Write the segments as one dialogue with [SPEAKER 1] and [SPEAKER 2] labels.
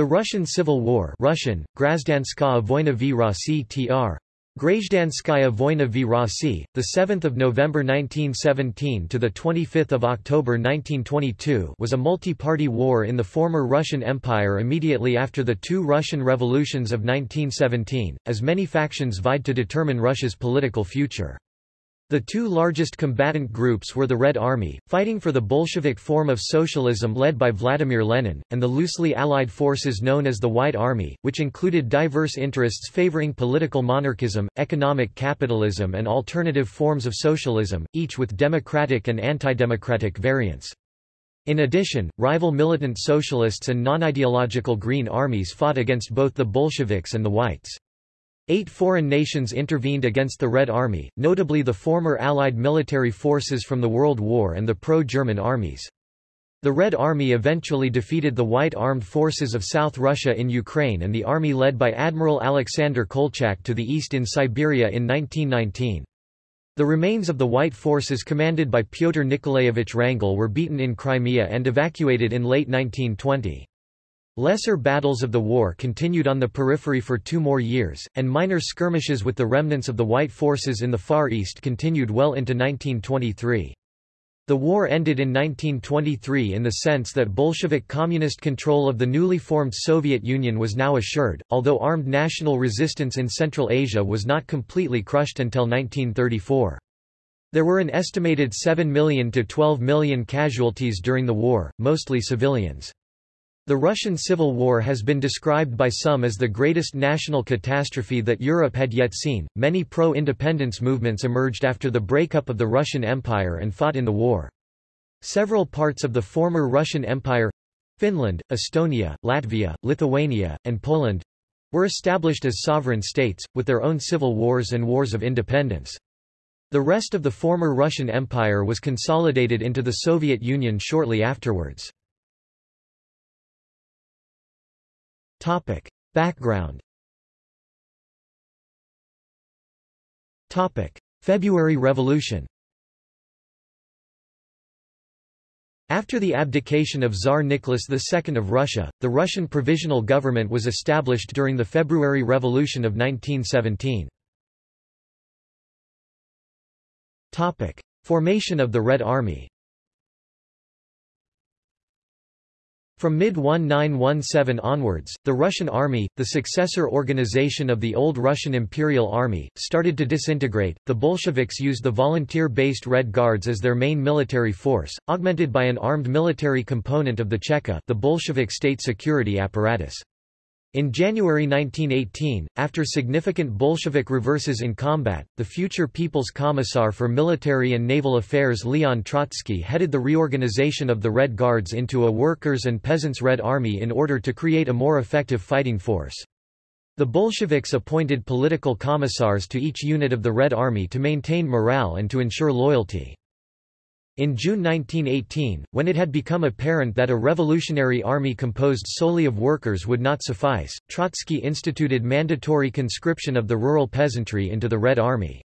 [SPEAKER 1] The Russian Civil War Russian, Grazdanskaya Vojna v Rossi tr. Grajdanskaya Vojna v Rossi, the 7th November 1917 to the 25th October 1922, was a multi-party war in the former Russian Empire immediately after the two Russian revolutions of 1917, as many factions vied to determine Russia's political future. The two largest combatant groups were the Red Army, fighting for the Bolshevik form of socialism led by Vladimir Lenin, and the loosely allied forces known as the White Army, which included diverse interests favoring political monarchism, economic capitalism and alternative forms of socialism, each with democratic and anti-democratic variants. In addition, rival militant socialists and non-ideological Green armies fought against both the Bolsheviks and the Whites. Eight foreign nations intervened against the Red Army, notably the former Allied military forces from the World War and the pro-German armies. The Red Army eventually defeated the White Armed Forces of South Russia in Ukraine and the army led by Admiral Alexander Kolchak to the east in Siberia in 1919. The remains of the White forces commanded by Pyotr Nikolaevich Wrangel were beaten in Crimea and evacuated in late 1920. Lesser battles of the war continued on the periphery for two more years, and minor skirmishes with the remnants of the White forces in the Far East continued well into 1923. The war ended in 1923 in the sense that Bolshevik communist control of the newly formed Soviet Union was now assured, although armed national resistance in Central Asia was not completely crushed until 1934. There were an estimated 7 million to 12 million casualties during the war, mostly civilians. The Russian Civil War has been described by some as the greatest national catastrophe that Europe had yet seen. Many pro independence movements emerged after the breakup of the Russian Empire and fought in the war. Several parts of the former Russian Empire Finland, Estonia, Latvia, Lithuania, and Poland were established as sovereign states, with their own civil wars and wars of independence. The rest of the former Russian Empire was consolidated into the Soviet Union shortly afterwards. Topic. Background Topic. February Revolution After the abdication of Tsar Nicholas II of Russia, the Russian Provisional Government was established during the February Revolution of 1917. Topic. Formation of the Red Army From mid-1917 onwards, the Russian Army, the successor organization of the old Russian Imperial Army, started to disintegrate. The Bolsheviks used the volunteer-based Red Guards as their main military force, augmented by an armed military component of the Cheka, the Bolshevik state security apparatus. In January 1918, after significant Bolshevik reverses in combat, the future People's Commissar for Military and Naval Affairs Leon Trotsky headed the reorganization of the Red Guards into a workers' and peasants' Red Army in order to create a more effective fighting force. The Bolsheviks appointed political commissars to each unit of the Red Army to maintain morale and to ensure loyalty. In June 1918, when it had become apparent that a revolutionary army composed solely of workers would not suffice, Trotsky instituted mandatory conscription of the rural peasantry into the Red Army.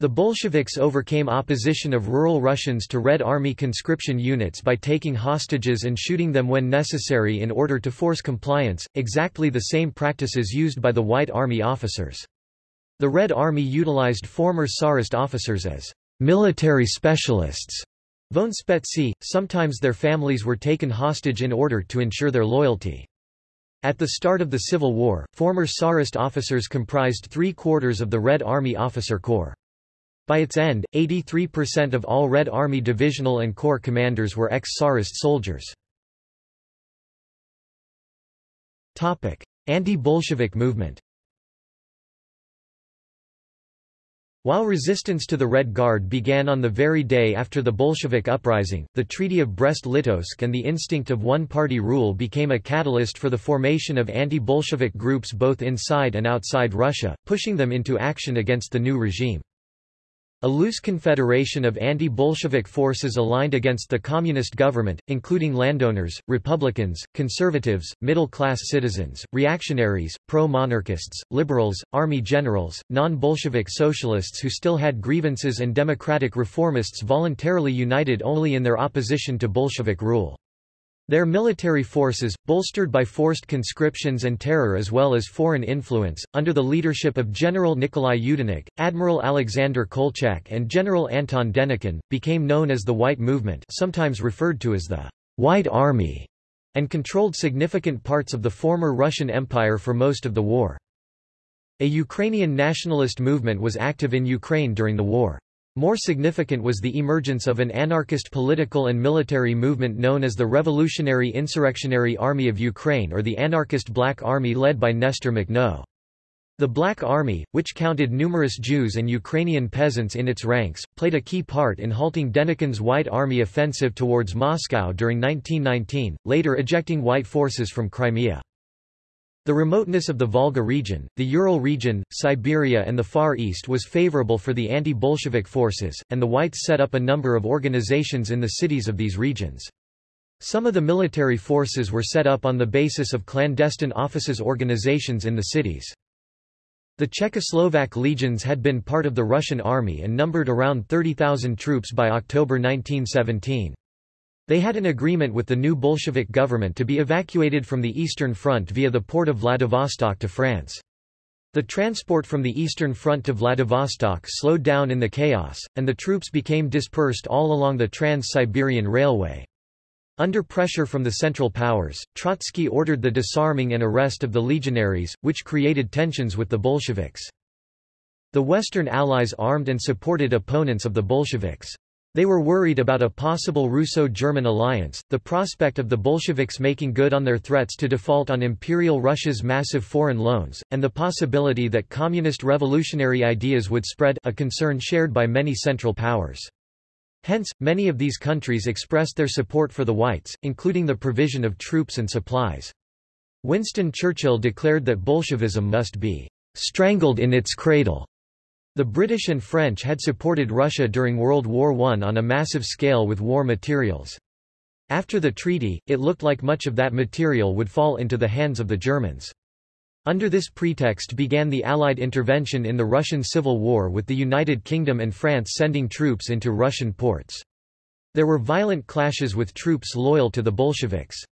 [SPEAKER 1] The Bolsheviks overcame opposition of rural Russians to Red Army conscription units by taking hostages and shooting them when necessary in order to force compliance, exactly the same practices used by the White Army officers. The Red Army utilized former Tsarist officers as military specialists voenspetsy, sometimes their families were taken hostage in order to ensure their loyalty. At the start of the Civil War, former Tsarist officers comprised three-quarters of the Red Army officer corps. By its end, 83% of all Red Army divisional and corps commanders were ex-Tsarist soldiers. Anti-Bolshevik movement While resistance to the Red Guard began on the very day after the Bolshevik uprising, the Treaty of Brest-Litovsk and the instinct of one-party rule became a catalyst for the formation of anti-Bolshevik groups both inside and outside Russia, pushing them into action against the new regime. A loose confederation of anti-Bolshevik forces aligned against the communist government, including landowners, Republicans, conservatives, middle-class citizens, reactionaries, pro-monarchists, liberals, army generals, non-Bolshevik socialists who still had grievances and democratic reformists voluntarily united only in their opposition to Bolshevik rule. Their military forces, bolstered by forced conscriptions and terror as well as foreign influence, under the leadership of General Nikolai Yudenich, Admiral Alexander Kolchak and General Anton Denikin, became known as the White Movement sometimes referred to as the White Army, and controlled significant parts of the former Russian Empire for most of the war. A Ukrainian nationalist movement was active in Ukraine during the war. More significant was the emergence of an anarchist political and military movement known as the Revolutionary Insurrectionary Army of Ukraine or the Anarchist Black Army led by Nestor Makhno. The Black Army, which counted numerous Jews and Ukrainian peasants in its ranks, played a key part in halting Denikin's White Army offensive towards Moscow during 1919, later ejecting white forces from Crimea. The remoteness of the Volga region, the Ural region, Siberia and the Far East was favorable for the anti-Bolshevik forces, and the Whites set up a number of organizations in the cities of these regions. Some of the military forces were set up on the basis of clandestine offices organizations in the cities. The Czechoslovak legions had been part of the Russian army and numbered around 30,000 troops by October 1917. They had an agreement with the new Bolshevik government to be evacuated from the Eastern Front via the port of Vladivostok to France. The transport from the Eastern Front to Vladivostok slowed down in the chaos, and the troops became dispersed all along the Trans-Siberian Railway. Under pressure from the Central Powers, Trotsky ordered the disarming and arrest of the legionaries, which created tensions with the Bolsheviks. The Western Allies armed and supported opponents of the Bolsheviks. They were worried about a possible Russo-German alliance, the prospect of the Bolsheviks making good on their threats to default on Imperial Russia's massive foreign loans, and the possibility that communist revolutionary ideas would spread a concern shared by many Central Powers. Hence, many of these countries expressed their support for the Whites, including the provision of troops and supplies. Winston Churchill declared that Bolshevism must be strangled in its cradle the British and French had supported Russia during World War I on a massive scale with war materials. After the treaty, it looked like much of that material would fall into the hands of the Germans. Under this pretext began the Allied intervention in the Russian Civil War with the United Kingdom and France sending troops into Russian ports. There were violent clashes with troops loyal to the Bolsheviks.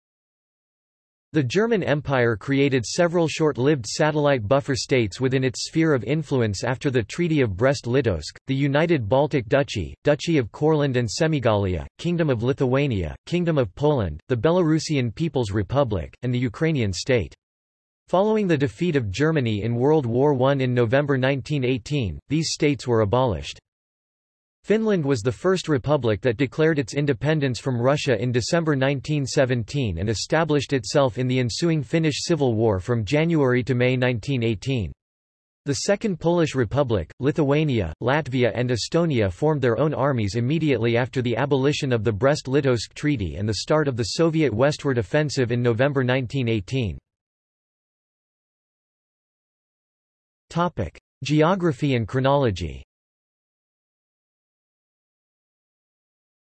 [SPEAKER 1] The German Empire created several short-lived satellite buffer states within its sphere of influence after the Treaty of Brest-Litovsk, the United Baltic Duchy, Duchy of Courland and Semigalia, Kingdom of Lithuania, Kingdom of Poland, the Belarusian People's Republic, and the Ukrainian state. Following the defeat of Germany in World War I in November 1918, these states were abolished. Finland was the first republic that declared its independence from Russia in December 1917 and established itself in the ensuing Finnish Civil War from January to May 1918. The Second Polish Republic, Lithuania, Latvia and Estonia formed their own armies immediately after the abolition of the Brest-Litovsk Treaty and the start of the Soviet westward offensive in November 1918. Geography and chronology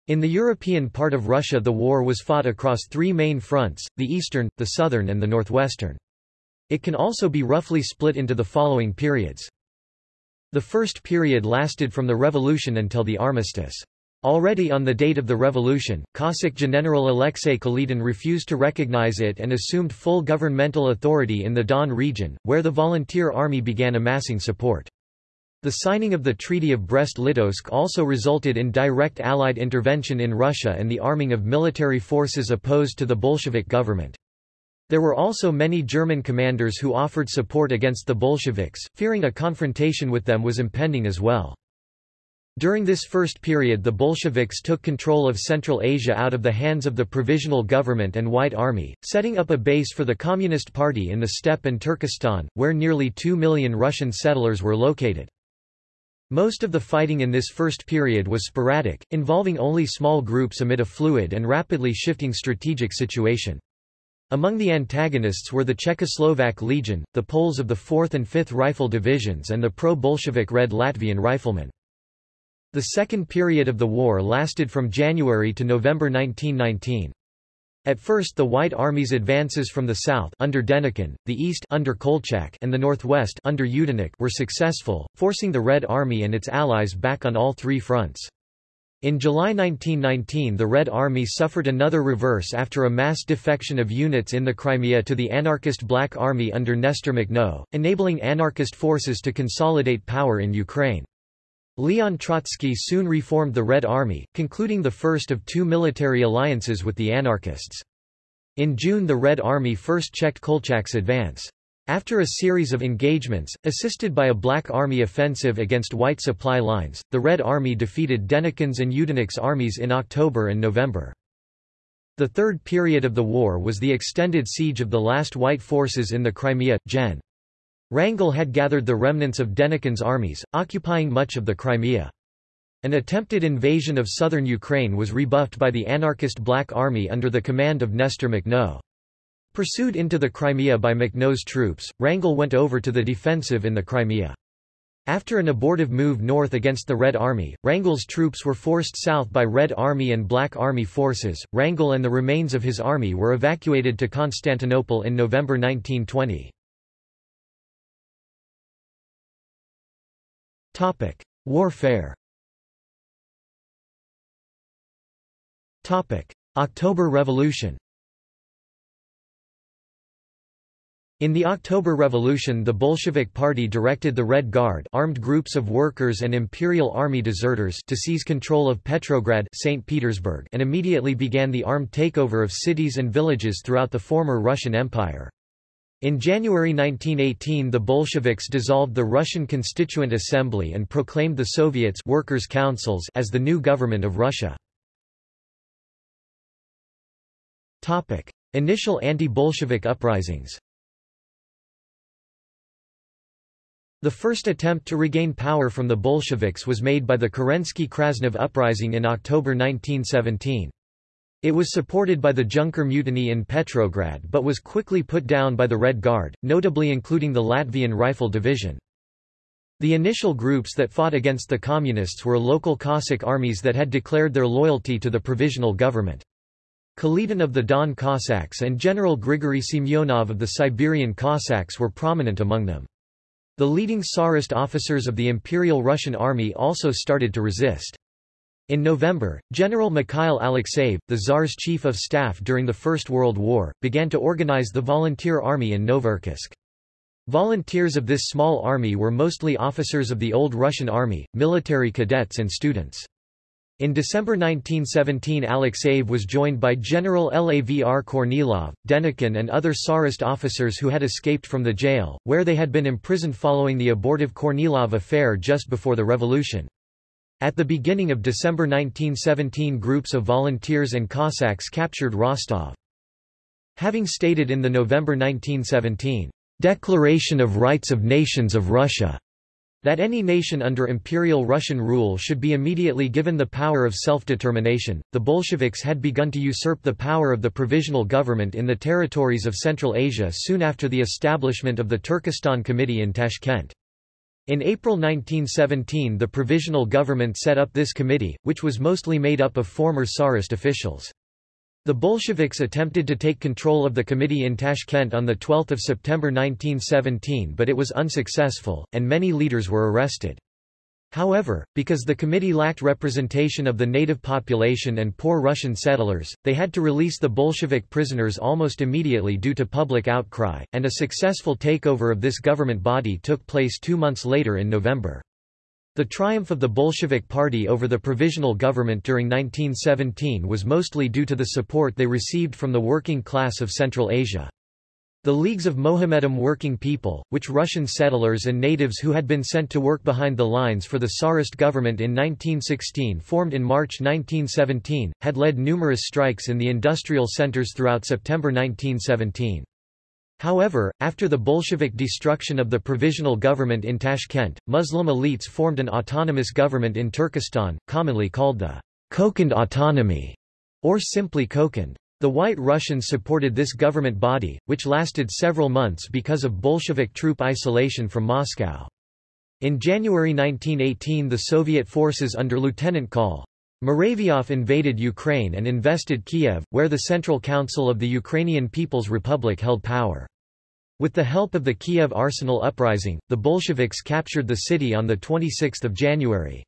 [SPEAKER 1] In the European part of Russia the war was fought across three main fronts, the eastern, the southern and the northwestern. It can also be roughly split into the following periods. The first period lasted from the revolution until the armistice. Already on the date of the revolution, Cossack General Alexei Kaledin refused to recognize it and assumed full governmental authority in the Don region, where the volunteer army began amassing support. The signing of the Treaty of Brest-Litovsk also resulted in direct Allied intervention in Russia and the arming of military forces opposed to the Bolshevik government. There were also many German commanders who offered support against the Bolsheviks, fearing a confrontation with them was impending as well. During this first period the Bolsheviks took control of Central Asia out of the hands of the Provisional Government and White Army, setting up a base for the Communist Party in the steppe and Turkestan, where nearly two million Russian settlers were located. Most of the fighting in this first period was sporadic, involving only small groups amid a fluid and rapidly shifting strategic situation. Among the antagonists were the Czechoslovak Legion, the Poles of the 4th and 5th Rifle Divisions and the pro-Bolshevik Red Latvian Riflemen. The second period of the war lasted from January to November 1919. At first the White Army's advances from the south under Denikin, the east under Kolchak and the northwest under Yudenich were successful, forcing the Red Army and its allies back on all three fronts. In July 1919 the Red Army suffered another reverse after a mass defection of units in the Crimea to the anarchist Black Army under Nestor Makhno, enabling anarchist forces to consolidate power in Ukraine. Leon Trotsky soon reformed the Red Army, concluding the first of two military alliances with the anarchists. In June the Red Army first checked Kolchak's advance. After a series of engagements, assisted by a Black Army offensive against white supply lines, the Red Army defeated Denikin's and Yudenich's armies in October and November. The third period of the war was the extended siege of the last white forces in the Crimea. Gen. Wrangel had gathered the remnants of Denikin's armies, occupying much of the Crimea. An attempted invasion of southern Ukraine was rebuffed by the anarchist Black Army under the command of Nestor Makhno. Pursued into the Crimea by Makhno's troops, Wrangel went over to the defensive in the Crimea. After an abortive move north against the Red Army, Wrangel's troops were forced south by Red Army and Black Army forces. Wrangel and the remains of his army were evacuated to Constantinople in November 1920. Topic: Warfare. Topic: October Revolution. In the October Revolution the Bolshevik Party directed the Red Guard armed groups of workers and Imperial Army deserters to seize control of Petrograd St. Petersburg and immediately began the armed takeover of cities and villages throughout the former Russian Empire. In January 1918 the Bolsheviks dissolved the Russian Constituent Assembly and proclaimed the Soviets workers' councils as the new government of Russia. Initial anti-Bolshevik uprisings The first attempt to regain power from the Bolsheviks was made by the Kerensky-Krasnov uprising in October 1917. It was supported by the Junker mutiny in Petrograd but was quickly put down by the Red Guard, notably including the Latvian Rifle Division. The initial groups that fought against the Communists were local Cossack armies that had declared their loyalty to the provisional government. Kaledin of the Don Cossacks and General Grigory Semyonov of the Siberian Cossacks were prominent among them. The leading Tsarist officers of the Imperial Russian Army also started to resist. In November, General Mikhail Alexeyev, the Tsar's chief of staff during the First World War, began to organize the volunteer army in Novocherkassk. Volunteers of this small army were mostly officers of the old Russian army, military cadets and students. In December 1917 Alexeyev was joined by General Lavr Kornilov, Denikin and other Tsarist officers who had escaped from the jail, where they had been imprisoned following the abortive Kornilov affair just before the revolution. At the beginning of December 1917 groups of volunteers and Cossacks captured Rostov. Having stated in the November 1917 Declaration of Rights of Nations of Russia that any nation under Imperial Russian rule should be immediately given the power of self-determination, the Bolsheviks had begun to usurp the power of the provisional government in the territories of Central Asia soon after the establishment of the Turkestan Committee in Tashkent. In April 1917 the provisional government set up this committee, which was mostly made up of former Tsarist officials. The Bolsheviks attempted to take control of the committee in Tashkent on 12 September 1917 but it was unsuccessful, and many leaders were arrested. However, because the committee lacked representation of the native population and poor Russian settlers, they had to release the Bolshevik prisoners almost immediately due to public outcry, and a successful takeover of this government body took place two months later in November. The triumph of the Bolshevik Party over the provisional government during 1917 was mostly due to the support they received from the working class of Central Asia. The Leagues of Mohammedan Working People, which Russian settlers and natives who had been sent to work behind the lines for the Tsarist government in 1916 formed in March 1917, had led numerous strikes in the industrial centers throughout September 1917. However, after the Bolshevik destruction of the provisional government in Tashkent, Muslim elites formed an autonomous government in Turkestan, commonly called the Kokand Autonomy, or simply Kokand. The White Russians supported this government body, which lasted several months because of Bolshevik troop isolation from Moscow. In January 1918 the Soviet forces under Lieutenant Col. Muravyov invaded Ukraine and invested Kiev, where the Central Council of the Ukrainian People's Republic held power. With the help of the Kiev Arsenal uprising, the Bolsheviks captured the city on 26 January.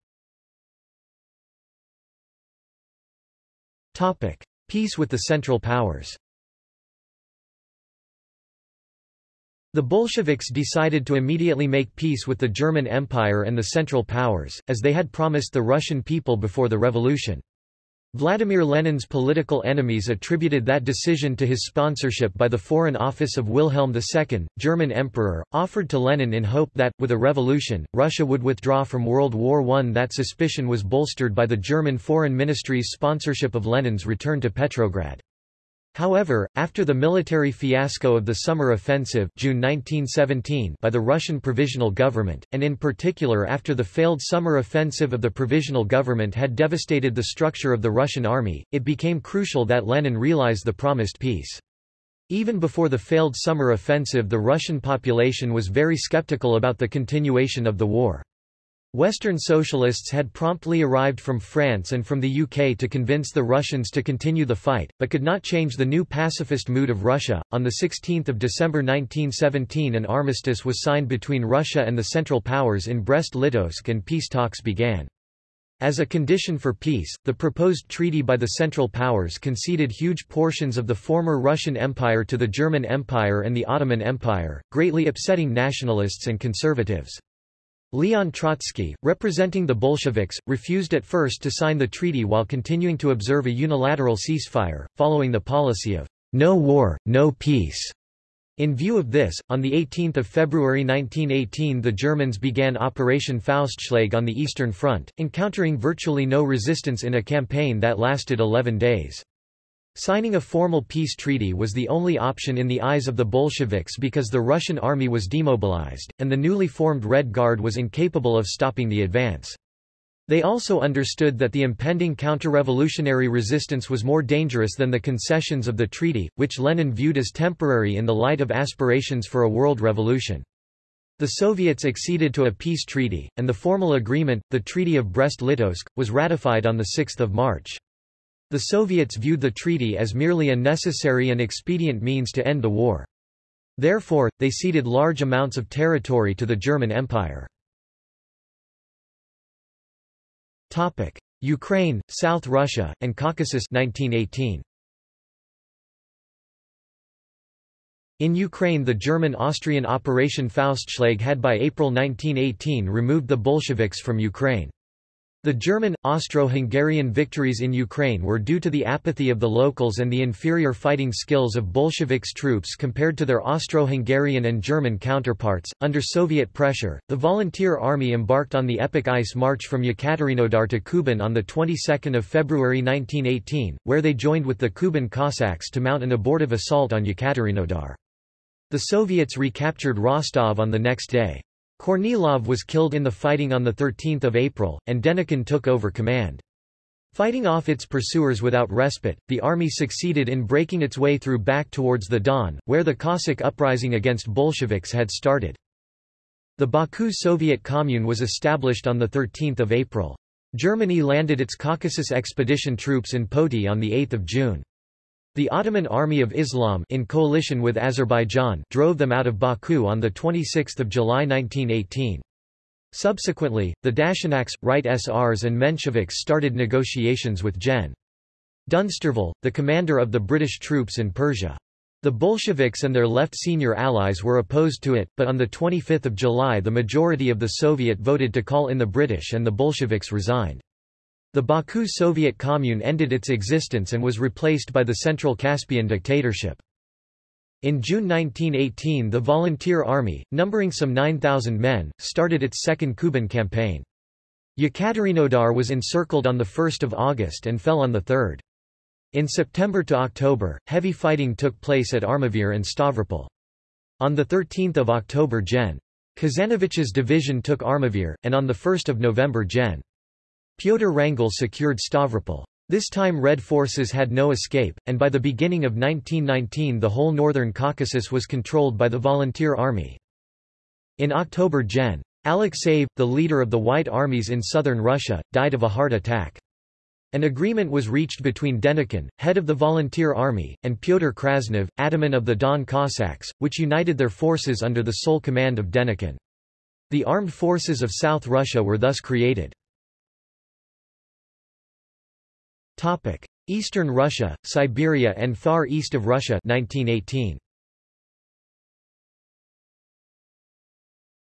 [SPEAKER 1] Peace with the Central Powers The Bolsheviks decided to immediately make peace with the German Empire and the Central Powers, as they had promised the Russian people before the revolution. Vladimir Lenin's political enemies attributed that decision to his sponsorship by the Foreign Office of Wilhelm II, German emperor, offered to Lenin in hope that, with a revolution, Russia would withdraw from World War I. That suspicion was bolstered by the German Foreign Ministry's sponsorship of Lenin's return to Petrograd. However, after the military fiasco of the Summer Offensive June 1917 by the Russian Provisional Government, and in particular after the failed Summer Offensive of the Provisional Government had devastated the structure of the Russian army, it became crucial that Lenin realize the promised peace. Even before the failed Summer Offensive the Russian population was very skeptical about the continuation of the war. Western socialists had promptly arrived from France and from the UK to convince the Russians to continue the fight, but could not change the new pacifist mood of Russia. On 16 December 1917 an armistice was signed between Russia and the Central Powers in Brest-Litovsk and peace talks began. As a condition for peace, the proposed treaty by the Central Powers conceded huge portions of the former Russian Empire to the German Empire and the Ottoman Empire, greatly upsetting nationalists and conservatives. Leon Trotsky, representing the Bolsheviks, refused at first to sign the treaty while continuing to observe a unilateral ceasefire, following the policy of no war, no peace. In view of this, on 18 February 1918 the Germans began Operation Faustschlag on the Eastern Front, encountering virtually no resistance in a campaign that lasted 11 days. Signing a formal peace treaty was the only option in the eyes of the Bolsheviks because the Russian army was demobilized, and the newly formed Red Guard was incapable of stopping the advance. They also understood that the impending counter-revolutionary resistance was more dangerous than the concessions of the treaty, which Lenin viewed as temporary in the light of aspirations for a world revolution. The Soviets acceded to a peace treaty, and the formal agreement, the Treaty of Brest-Litovsk, was ratified on 6 March. The Soviets viewed the treaty as merely a necessary and expedient means to end the war. Therefore, they ceded large amounts of territory to the German Empire. Topic: Ukraine, South Russia, and Caucasus 1918. In Ukraine the German-Austrian Operation Faustschlag had by April 1918 removed the Bolsheviks from Ukraine. The German, Austro-Hungarian victories in Ukraine were due to the apathy of the locals and the inferior fighting skills of Bolsheviks troops compared to their Austro-Hungarian and German counterparts. Under Soviet pressure, the Volunteer Army embarked on the epic ice march from Yekaterinodar to Kuban on the 22nd of February 1918, where they joined with the Kuban Cossacks to mount an abortive assault on Yekaterinodar. The Soviets recaptured Rostov on the next day. Kornilov was killed in the fighting on 13 April, and Denikin took over command. Fighting off its pursuers without respite, the army succeeded in breaking its way through back towards the Don, where the Cossack uprising against Bolsheviks had started. The Baku Soviet Commune was established on 13 April. Germany landed its Caucasus expedition troops in Poti on 8 June. The Ottoman Army of Islam in coalition with Azerbaijan drove them out of Baku on 26 July 1918. Subsequently, the Dashnaks, Right SRs and Mensheviks started negotiations with Gen. Dunsterville, the commander of the British troops in Persia. The Bolsheviks and their left senior allies were opposed to it, but on 25 July the majority of the Soviet voted to call in the British and the Bolsheviks resigned. The Baku Soviet Commune ended its existence and was replaced by the Central Caspian dictatorship. In June 1918 the Volunteer Army, numbering some 9,000 men, started its second Kuban campaign. Yekaterinodar was encircled on 1 August and fell on 3. In September to October, heavy fighting took place at Armavir and Stavropol. On 13 October Gen. Kazanovich's division took Armavir, and on 1 November Gen. Pyotr Wrangel secured Stavropol. This time Red forces had no escape, and by the beginning of 1919 the whole northern Caucasus was controlled by the Volunteer Army. In October Gen. Alexeyev, the leader of the White Armies in southern Russia, died of a heart attack. An agreement was reached between Denikin, head of the Volunteer Army, and Pyotr Krasnov, ataman of the Don Cossacks, which united their forces under the sole command of Denikin. The armed forces of South Russia were thus created. Eastern Russia, Siberia and Far East of Russia 1918.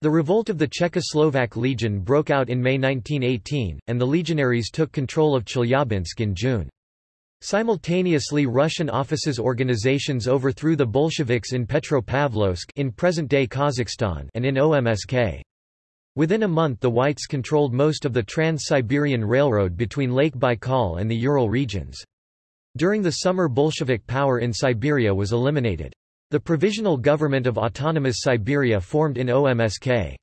[SPEAKER 1] The revolt of the Czechoslovak Legion broke out in May 1918, and the legionaries took control of Chelyabinsk in June. Simultaneously Russian offices organizations overthrew the Bolsheviks in Petropavlovsk in present-day Kazakhstan and in OMSK. Within a month the Whites controlled most of the Trans-Siberian Railroad between Lake Baikal and the Ural regions. During the summer Bolshevik power in Siberia was eliminated. The Provisional Government of Autonomous Siberia formed in OMSK.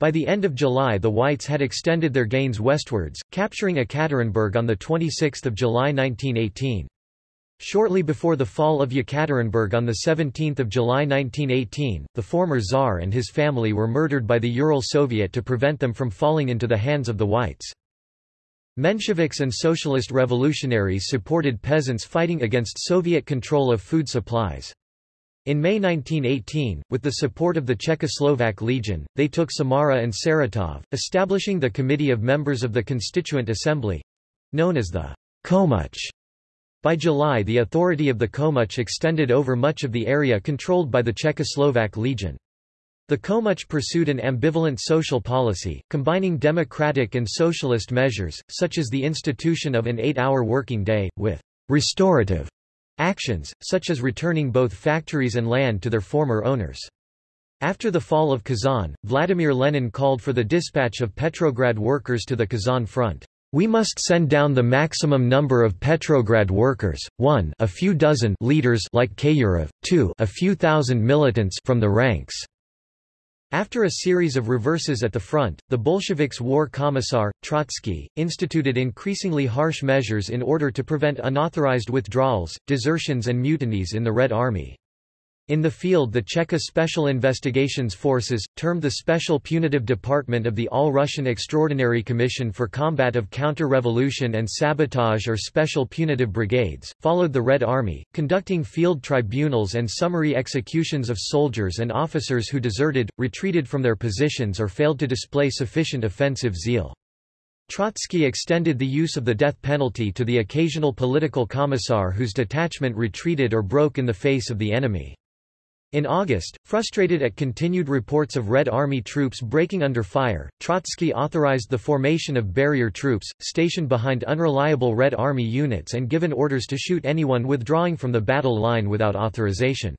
[SPEAKER 1] By the end of July the Whites had extended their gains westwards, capturing Ekaterinburg on 26 July 1918. Shortly before the fall of Yekaterinburg on 17 July 1918, the former Tsar and his family were murdered by the Ural Soviet to prevent them from falling into the hands of the Whites. Mensheviks and socialist revolutionaries supported peasants fighting against Soviet control of food supplies. In May 1918, with the support of the Czechoslovak Legion, they took Samara and Saratov, establishing the Committee of Members of the Constituent Assembly—known as the Komuch. By July the authority of the Komuch extended over much of the area controlled by the Czechoslovak Legion. The Komuch pursued an ambivalent social policy, combining democratic and socialist measures, such as the institution of an eight-hour working day, with restorative actions, such as returning both factories and land to their former owners. After the fall of Kazan, Vladimir Lenin called for the dispatch of Petrograd workers to the Kazan front. We must send down the maximum number of Petrograd workers, 1 a few dozen leaders like Kayurov, 2 a few thousand militants from the ranks. After a series of reverses at the front, the Bolsheviks' war commissar, Trotsky, instituted increasingly harsh measures in order to prevent unauthorized withdrawals, desertions and mutinies in the Red Army. In the field the Cheka Special Investigations Forces, termed the Special Punitive Department of the All-Russian Extraordinary Commission for Combat of Counter-Revolution and Sabotage or Special Punitive Brigades, followed the Red Army, conducting field tribunals and summary executions of soldiers and officers who deserted, retreated from their positions or failed to display sufficient offensive zeal. Trotsky extended the use of the death penalty to the occasional political commissar whose detachment retreated or broke in the face of the enemy. In August, frustrated at continued reports of Red Army troops breaking under fire, Trotsky authorized the formation of barrier troops, stationed behind unreliable Red Army units and given orders to shoot anyone withdrawing from the battle line without authorization.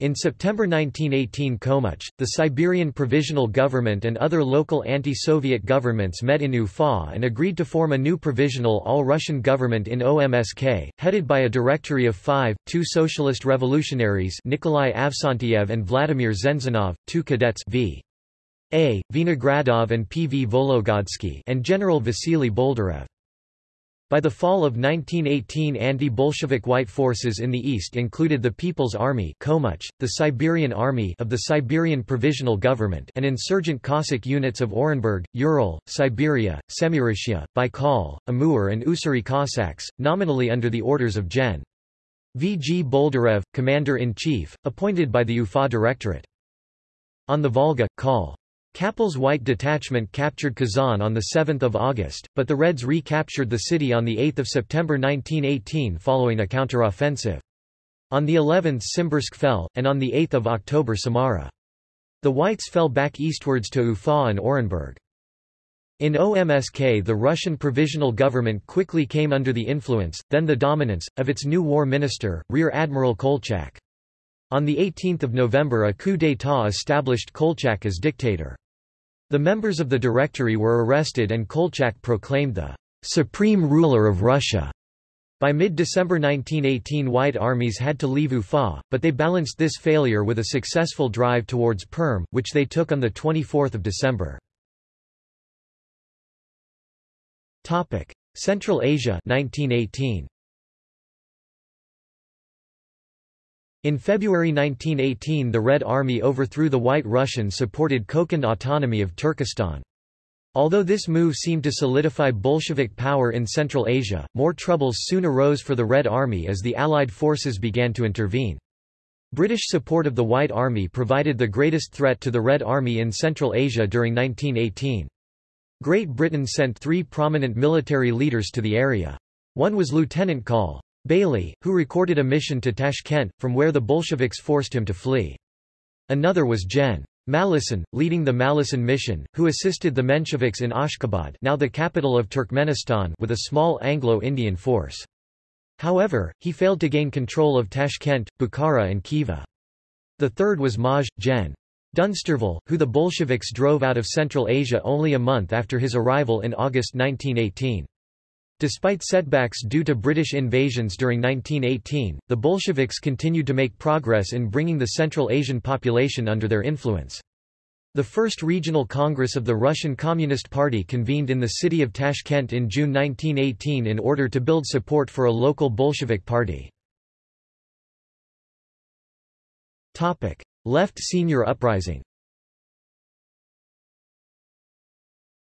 [SPEAKER 1] In September 1918 Komuch, the Siberian Provisional Government and other local anti-Soviet governments met in Ufa and agreed to form a new provisional all-Russian government in OMSK, headed by a directory of five, two socialist revolutionaries Nikolai Avksentiev and Vladimir Zenzinov, two cadets v. A. Vinogradov and P. V. Vologodsky and General Vasily Boldyrev. By the fall of 1918 anti-Bolshevik white forces in the east included the People's Army Komuch, the Siberian Army of the Siberian Provisional Government and insurgent Cossack units of Orenburg, Ural, Siberia, Semurashia, Baikal, Amur and Ussuri Cossacks, nominally under the orders of Gen. V. G. Boldyrev, Commander-in-Chief, appointed by the UFA Directorate. On the Volga, Col. Kappel's White Detachment captured Kazan on 7 August, but the Reds recaptured the city on 8 September 1918 following a counteroffensive. On the 11th Simbirsk fell, and on 8 October Samara. The Whites fell back eastwards to Ufa and Orenburg. In OMSK the Russian Provisional Government quickly came under the influence, then the dominance, of its new war minister, Rear Admiral Kolchak. On 18 November a coup d'état established Kolchak as dictator. The members of the Directory were arrested and Kolchak proclaimed the supreme ruler of Russia. By mid-December 1918 White armies had to leave Ufa, but they balanced this failure with a successful drive towards Perm, which they took on 24 December. Central Asia 1918. In February 1918 the Red Army overthrew the White Russian-supported Kokand autonomy of Turkestan. Although this move seemed to solidify Bolshevik power in Central Asia, more troubles soon arose for the Red Army as the Allied forces began to intervene. British support of the White Army provided the greatest threat to the Red Army in Central Asia during 1918. Great Britain sent three prominent military leaders to the area. One was Lieutenant Col. Bailey, who recorded a mission to Tashkent, from where the Bolsheviks forced him to flee. Another was Gen. Malleson, leading the Malleson mission, who assisted the Mensheviks in Ashgabat now the capital of Turkmenistan with a small Anglo-Indian force. However, he failed to gain control of Tashkent, Bukhara and Khiva. The third was Maj. Gen. Dunsterville, who the Bolsheviks drove out of Central Asia only a month after his arrival in August 1918. Despite setbacks due to British invasions during 1918, the Bolsheviks continued to make progress in bringing the Central Asian population under their influence. The first regional congress of the Russian Communist Party convened in the city of Tashkent in June 1918 in order to build support for a local Bolshevik party. Left senior uprising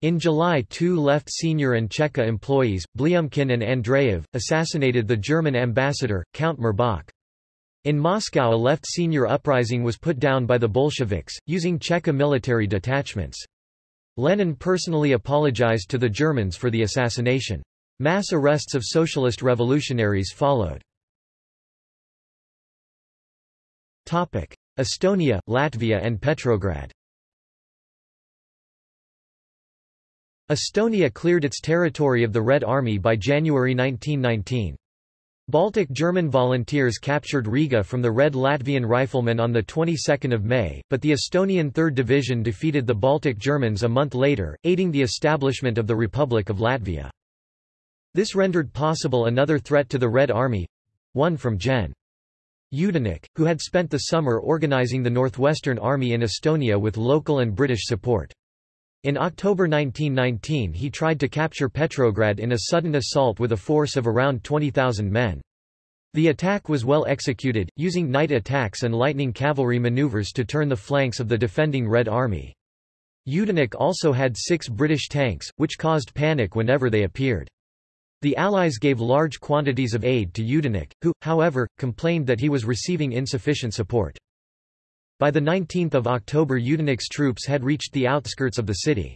[SPEAKER 1] In July two left senior and Cheka employees, Blyumkin and Andreev, assassinated the German ambassador, Count Mirbach. In Moscow a left senior uprising was put down by the Bolsheviks, using Cheka military detachments. Lenin personally apologized to the Germans for the assassination. Mass arrests of socialist revolutionaries followed. Estonia, Latvia and Petrograd Estonia cleared its territory of the Red Army by January 1919. Baltic German volunteers captured Riga from the Red Latvian Riflemen on the 22nd of May, but the Estonian 3rd Division defeated the Baltic Germans a month later, aiding the establishment of the Republic of Latvia. This rendered possible another threat to the Red Army—one from Gen. Yudenich, who had spent the summer organizing the Northwestern Army in Estonia with local and British support. In October 1919 he tried to capture Petrograd in a sudden assault with a force of around 20,000 men. The attack was well executed, using night attacks and lightning cavalry maneuvers to turn the flanks of the defending Red Army. Yudenich also had six British tanks, which caused panic whenever they appeared. The Allies gave large quantities of aid to Yudenich, who, however, complained that he was receiving insufficient support. By the 19 October Yudenich's troops had reached the outskirts of the city.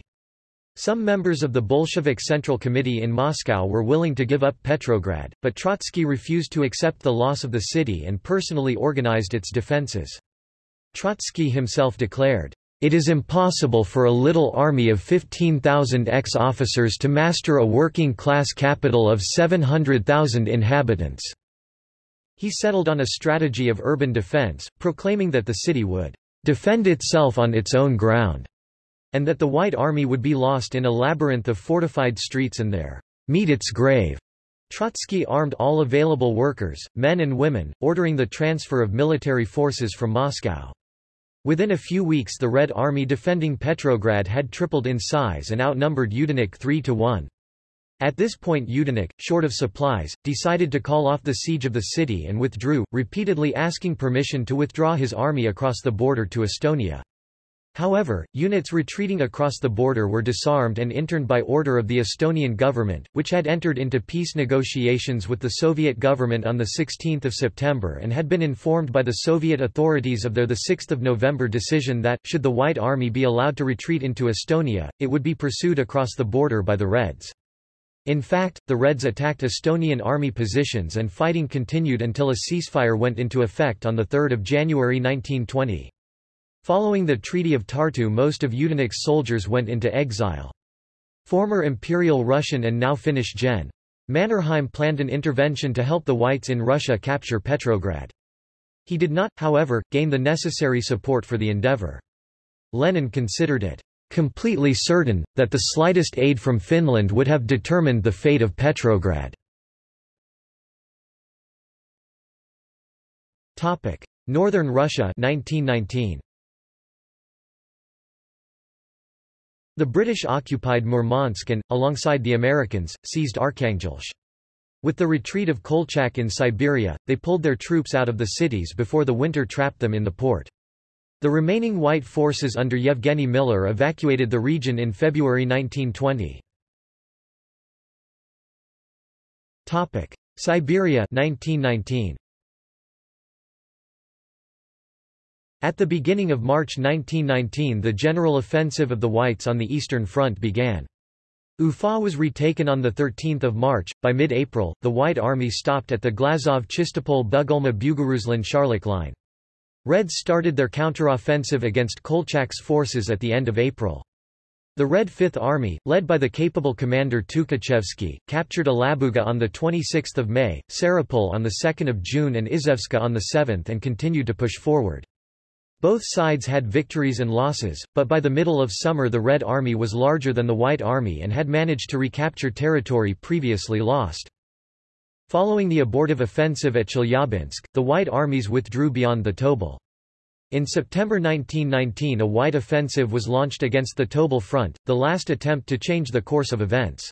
[SPEAKER 1] Some members of the Bolshevik Central Committee in Moscow were willing to give up Petrograd, but Trotsky refused to accept the loss of the city and personally organized its defenses. Trotsky himself declared, "...it is impossible for a little army of 15,000 ex-officers to master a working-class capital of 700,000 inhabitants." He settled on a strategy of urban defense, proclaiming that the city would defend itself on its own ground, and that the White Army would be lost in a labyrinth of fortified streets and there meet its grave. Trotsky armed all available workers, men and women, ordering the transfer of military forces from Moscow. Within a few weeks the Red Army defending Petrograd had tripled in size and outnumbered Yudenich 3 to 1. At this point Yudenich, short of supplies, decided to call off the siege of the city and withdrew, repeatedly asking permission to withdraw his army across the border to Estonia. However, units retreating across the border were disarmed and interned by order of the Estonian government, which had entered into peace negotiations with the Soviet government on 16 September and had been informed by the Soviet authorities of their 6 November decision that, should the White Army be allowed to retreat into Estonia, it would be pursued across the border by the Reds. In fact, the Reds attacked Estonian army positions and fighting continued until a ceasefire went into effect on 3 January 1920. Following the Treaty of Tartu most of Yudenich's soldiers went into exile. Former Imperial Russian and now Finnish Gen. Mannerheim planned an intervention to help the Whites in Russia capture Petrograd. He did not, however, gain the necessary support for the endeavour. Lenin considered it completely certain, that the slightest aid from Finland would have determined the fate of Petrograd. Northern Russia 1919. The British occupied Murmansk and, alongside the Americans, seized Arkhangelsk. With the retreat of Kolchak in Siberia, they pulled their troops out of the cities before the winter trapped them in the port. The remaining white forces under Yevgeny Miller evacuated the region in February 1920. Siberia 1919. At the beginning of March 1919 the general offensive of the Whites on the Eastern Front began. Ufa was retaken on 13 March. By mid-April, the White Army stopped at the Glazov-Chistopol-Bugulma-Buguruslan-Sharlak line. Reds started their counteroffensive against Kolchak's forces at the end of April. The Red Fifth Army, led by the capable commander Tukhachevsky, captured Alabuga on 26 May, Sarapul on 2 June and Izevska on 7 and continued to push forward. Both sides had victories and losses, but by the middle of summer the Red Army was larger than the White Army and had managed to recapture territory previously lost. Following the abortive offensive at Chelyabinsk, the White Armies withdrew beyond the Tobol. In September 1919 a White offensive was launched against the Tobol front, the last attempt to change the course of events.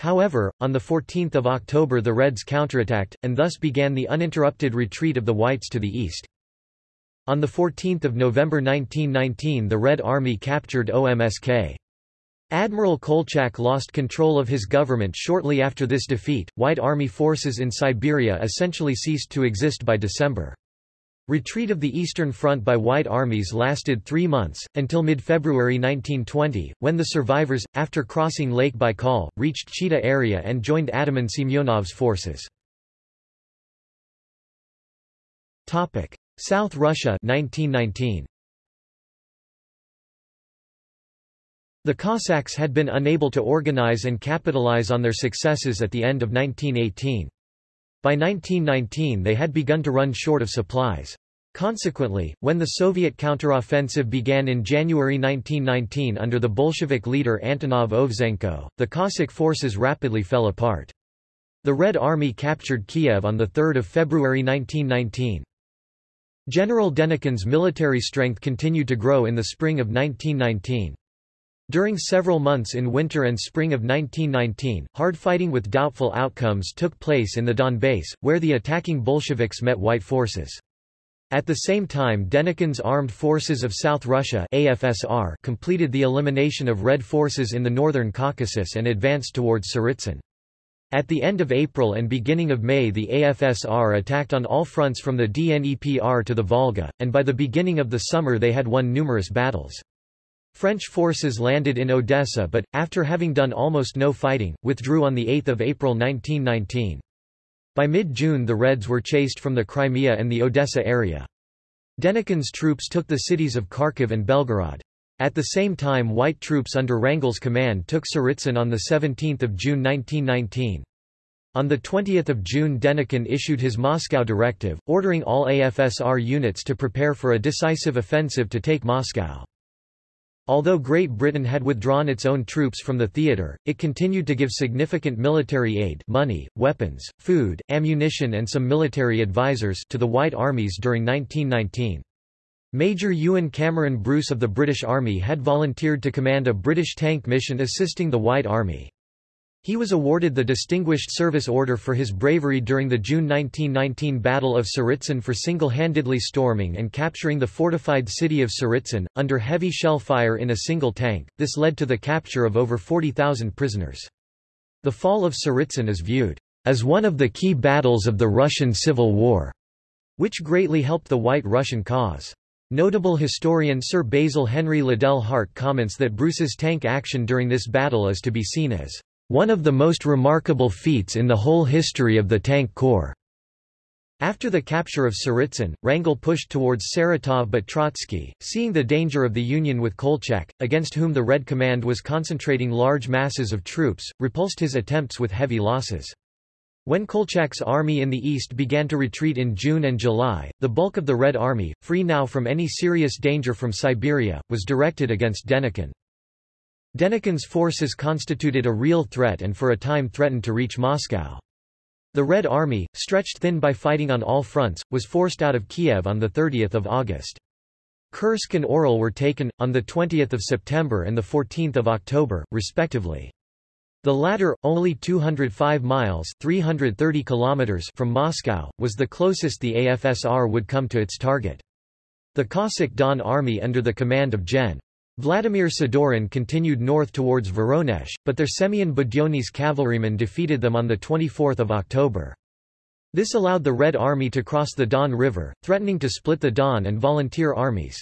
[SPEAKER 1] However, on 14 October the Reds counterattacked, and thus began the uninterrupted retreat of the Whites to the east. On 14 November 1919 the Red Army captured OMSK. Admiral Kolchak lost control of his government shortly after this defeat. White Army forces in Siberia essentially ceased to exist by December. Retreat of the Eastern Front by White armies lasted three months, until mid-February 1920, when the survivors, after crossing Lake Baikal, reached Chita area and joined Ataman Semyonov's forces. South Russia 1919. The Cossacks had been unable to organize and capitalize on their successes at the end of 1918. By 1919 they had begun to run short of supplies. Consequently, when the Soviet counteroffensive began in January 1919 under the Bolshevik leader Antonov Ovseyenko, the Cossack forces rapidly fell apart. The Red Army captured Kiev on 3 February 1919. General Denikin's military strength continued to grow in the spring of 1919. During several months in winter and spring of 1919, hard fighting with doubtful outcomes took place in the Donbass, where the attacking Bolsheviks met white forces. At the same time Denikin's Armed Forces of South Russia AFSR completed the elimination of Red forces in the northern Caucasus and advanced towards Tsaritsyn. At the end of April and beginning of May the AFSR attacked on all fronts from the Dnepr to the Volga, and by the beginning of the summer they had won numerous battles. French forces landed in Odessa but, after having done almost no fighting, withdrew on 8 April 1919. By mid-June the Reds were chased from the Crimea and the Odessa area. Denikin's troops took the cities of Kharkiv and Belgorod. At the same time white troops under Wrangel's command took Tsaritsyn on 17 June 1919. On 20 June Denikin issued his Moscow directive, ordering all AFSR units to prepare for a decisive offensive to take Moscow. Although Great Britain had withdrawn its own troops from the theatre, it continued to give significant military aid money, weapons, food, ammunition and some military advisers to the White Armies during 1919. Major Ewan Cameron Bruce of the British Army had volunteered to command a British tank mission assisting the White Army. He was awarded the Distinguished Service Order for his bravery during the June 1919 Battle of Tsaritsyn for single-handedly storming and capturing the fortified city of Tsaritsyn, under heavy shell fire in a single tank. This led to the capture of over 40,000 prisoners. The fall of Tsaritsyn is viewed as one of the key battles of the Russian Civil War, which greatly helped the White Russian cause. Notable historian Sir Basil Henry Liddell Hart comments that Bruce's tank action during this battle is to be seen as one of the most remarkable feats in the whole history of the Tank Corps. After the capture of Tsaritsyn, Wrangel pushed towards Saratov but Trotsky, seeing the danger of the union with Kolchak, against whom the Red Command was concentrating large masses of troops, repulsed his attempts with heavy losses. When Kolchak's army in the east began to retreat in June and July, the bulk of the Red Army, free now from any serious danger from Siberia, was directed against Denikin. Denikin's forces constituted a real threat and for a time threatened to reach Moscow. The Red Army, stretched thin by fighting on all fronts, was forced out of Kiev on 30 August. Kursk and Orel were taken, on 20 September and 14 October, respectively. The latter, only 205 miles 330 kilometers from Moscow, was the closest the AFSR would come to its target. The Cossack Don Army under the command of Gen. Vladimir Sidorin continued north towards Voronezh, but their Semyon Budyonny's cavalrymen defeated them on 24 October. This allowed the Red Army to cross the Don River, threatening to split the Don and volunteer armies.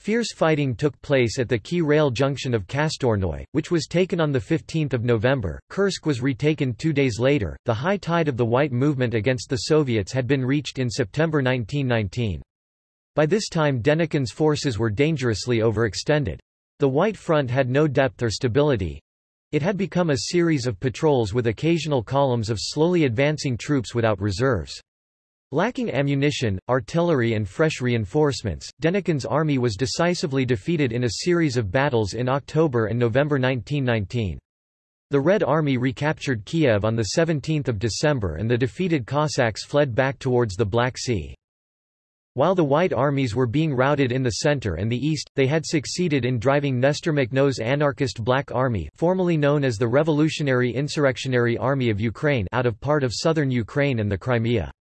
[SPEAKER 1] Fierce fighting took place at the key rail junction of Kastornoy, which was taken on 15 November. Kursk was retaken two days later. The high tide of the White Movement against the Soviets had been reached in September 1919. By this time Denikin's forces were dangerously overextended. The White Front had no depth or stability. It had become a series of patrols with occasional columns of slowly advancing troops without reserves. Lacking ammunition, artillery and fresh reinforcements, Denikin's army was decisively defeated in a series of battles in October and November 1919. The Red Army recaptured Kiev on 17 December and the defeated Cossacks fled back towards the Black Sea. While the White armies were being routed in the center and the east, they had succeeded in driving Nestor Makhno's anarchist Black Army formerly known as the Revolutionary Insurrectionary Army of Ukraine out of part of southern Ukraine and the Crimea.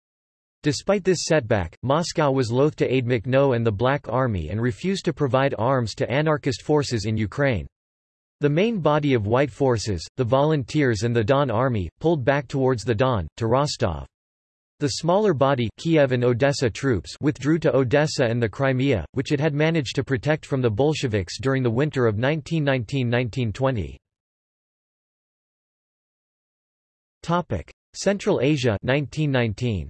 [SPEAKER 1] Despite this setback, Moscow was loath to aid Makhno and the Black Army and refused to provide arms to anarchist forces in Ukraine. The main body of white forces, the Volunteers and the Don Army, pulled back towards the Don, to Rostov. The smaller body Kiev and Odessa troops withdrew to Odessa and the Crimea, which it had managed to protect from the Bolsheviks during the winter of 1919–1920. Central Asia 1919.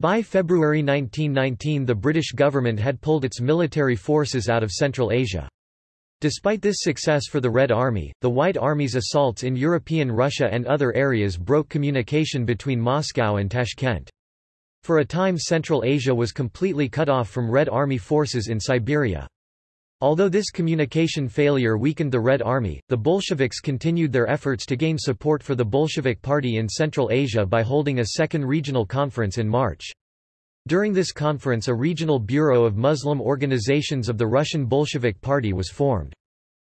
[SPEAKER 1] By February 1919 the British government had pulled its military forces out of Central Asia. Despite this success for the Red Army, the White Army's assaults in European Russia and other areas broke communication between Moscow and Tashkent. For a time Central Asia was completely cut off from Red Army forces in Siberia. Although this communication failure weakened the Red Army, the Bolsheviks continued their efforts to gain support for the Bolshevik Party in Central Asia by holding a second regional conference in March. During this conference a regional bureau of Muslim organizations of the Russian Bolshevik Party was formed.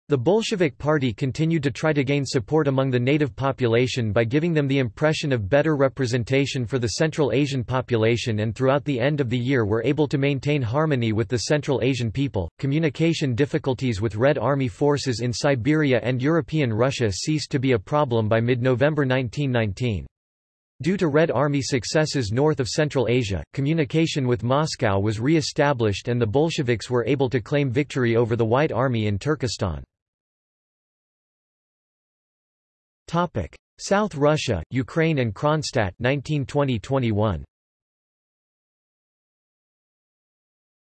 [SPEAKER 1] The Bolshevik Party continued to try to gain support among the native population by giving them the impression of better representation for the Central Asian population and throughout the end of the year were able to maintain harmony with the Central Asian people. Communication difficulties with Red Army forces in Siberia and European Russia ceased to be a problem by mid-November 1919. Due to Red Army successes north of Central Asia, communication with Moscow was re-established and the Bolsheviks were able to claim victory over the White Army in Turkestan. South Russia, Ukraine and Kronstadt 1920-21.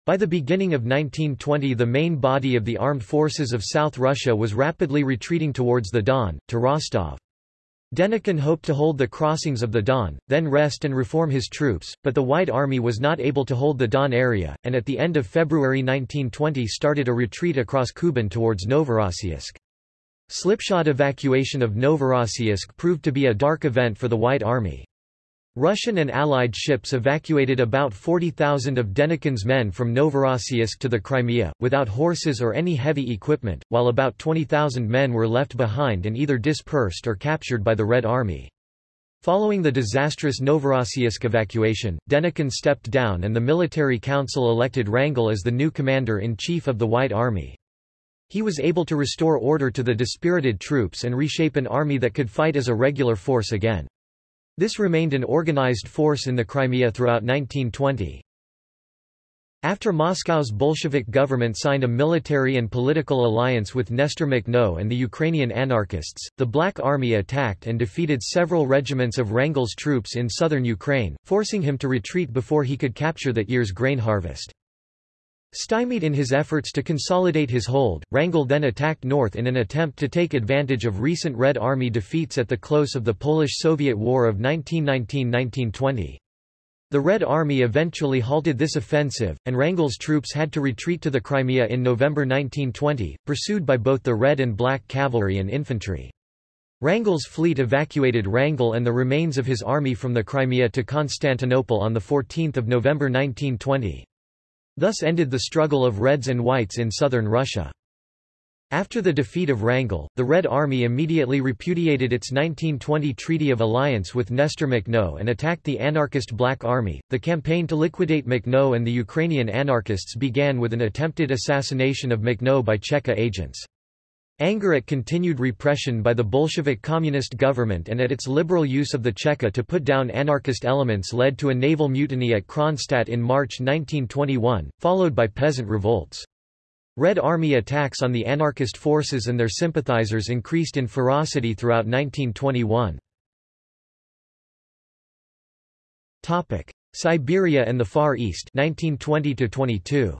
[SPEAKER 1] By the beginning of 1920 the main body of the armed forces of South Russia was rapidly retreating towards the Don, to Rostov. Denikin hoped to hold the crossings of the Don, then rest and reform his troops, but the White Army was not able to hold the Don area, and at the end of February 1920 started a retreat across Kuban towards Novorossiysk. Slipshod evacuation of Novorossiysk proved to be a dark event for the White Army. Russian and Allied ships evacuated about 40,000 of Denikin's men from Novorossiysk to the Crimea, without horses or any heavy equipment, while about 20,000 men were left behind and either dispersed or captured by the Red Army. Following the disastrous Novorossiysk evacuation, Denikin stepped down and the military council elected Wrangel as the new commander-in-chief of the White Army. He was able to restore order to the dispirited troops and reshape an army that could fight as a regular force again. This remained an organized force in the Crimea throughout 1920. After Moscow's Bolshevik government signed a military and political alliance with Nestor Makhno and the Ukrainian anarchists, the Black Army attacked and defeated several regiments of Wrangel's troops in southern Ukraine, forcing him to retreat before he could capture that year's grain harvest. Stymied in his efforts to consolidate his hold, Wrangel then attacked north in an attempt to take advantage of recent Red Army defeats at the close of the Polish-Soviet War of 1919–1920. The Red Army eventually halted this offensive, and Wrangel's troops had to retreat to the Crimea in November 1920, pursued by both the Red and Black cavalry and infantry. Wrangel's fleet evacuated Wrangel and the remains of his army from the Crimea to Constantinople on 14 November 1920. Thus ended the struggle of Reds and Whites in southern Russia. After the defeat of Wrangel, the Red Army immediately repudiated its 1920 Treaty of Alliance with Nestor Makhno and attacked the anarchist Black Army. The campaign to liquidate Makhno and the Ukrainian anarchists began with an attempted assassination of Makhno by Cheka agents. Anger at continued repression by the Bolshevik Communist government and at its liberal use of the Cheka to put down anarchist elements led to a naval mutiny at Kronstadt in March 1921, followed by peasant revolts. Red Army attacks on the anarchist forces and their sympathizers increased in ferocity throughout 1921. Siberia and the Far East 1920 -22.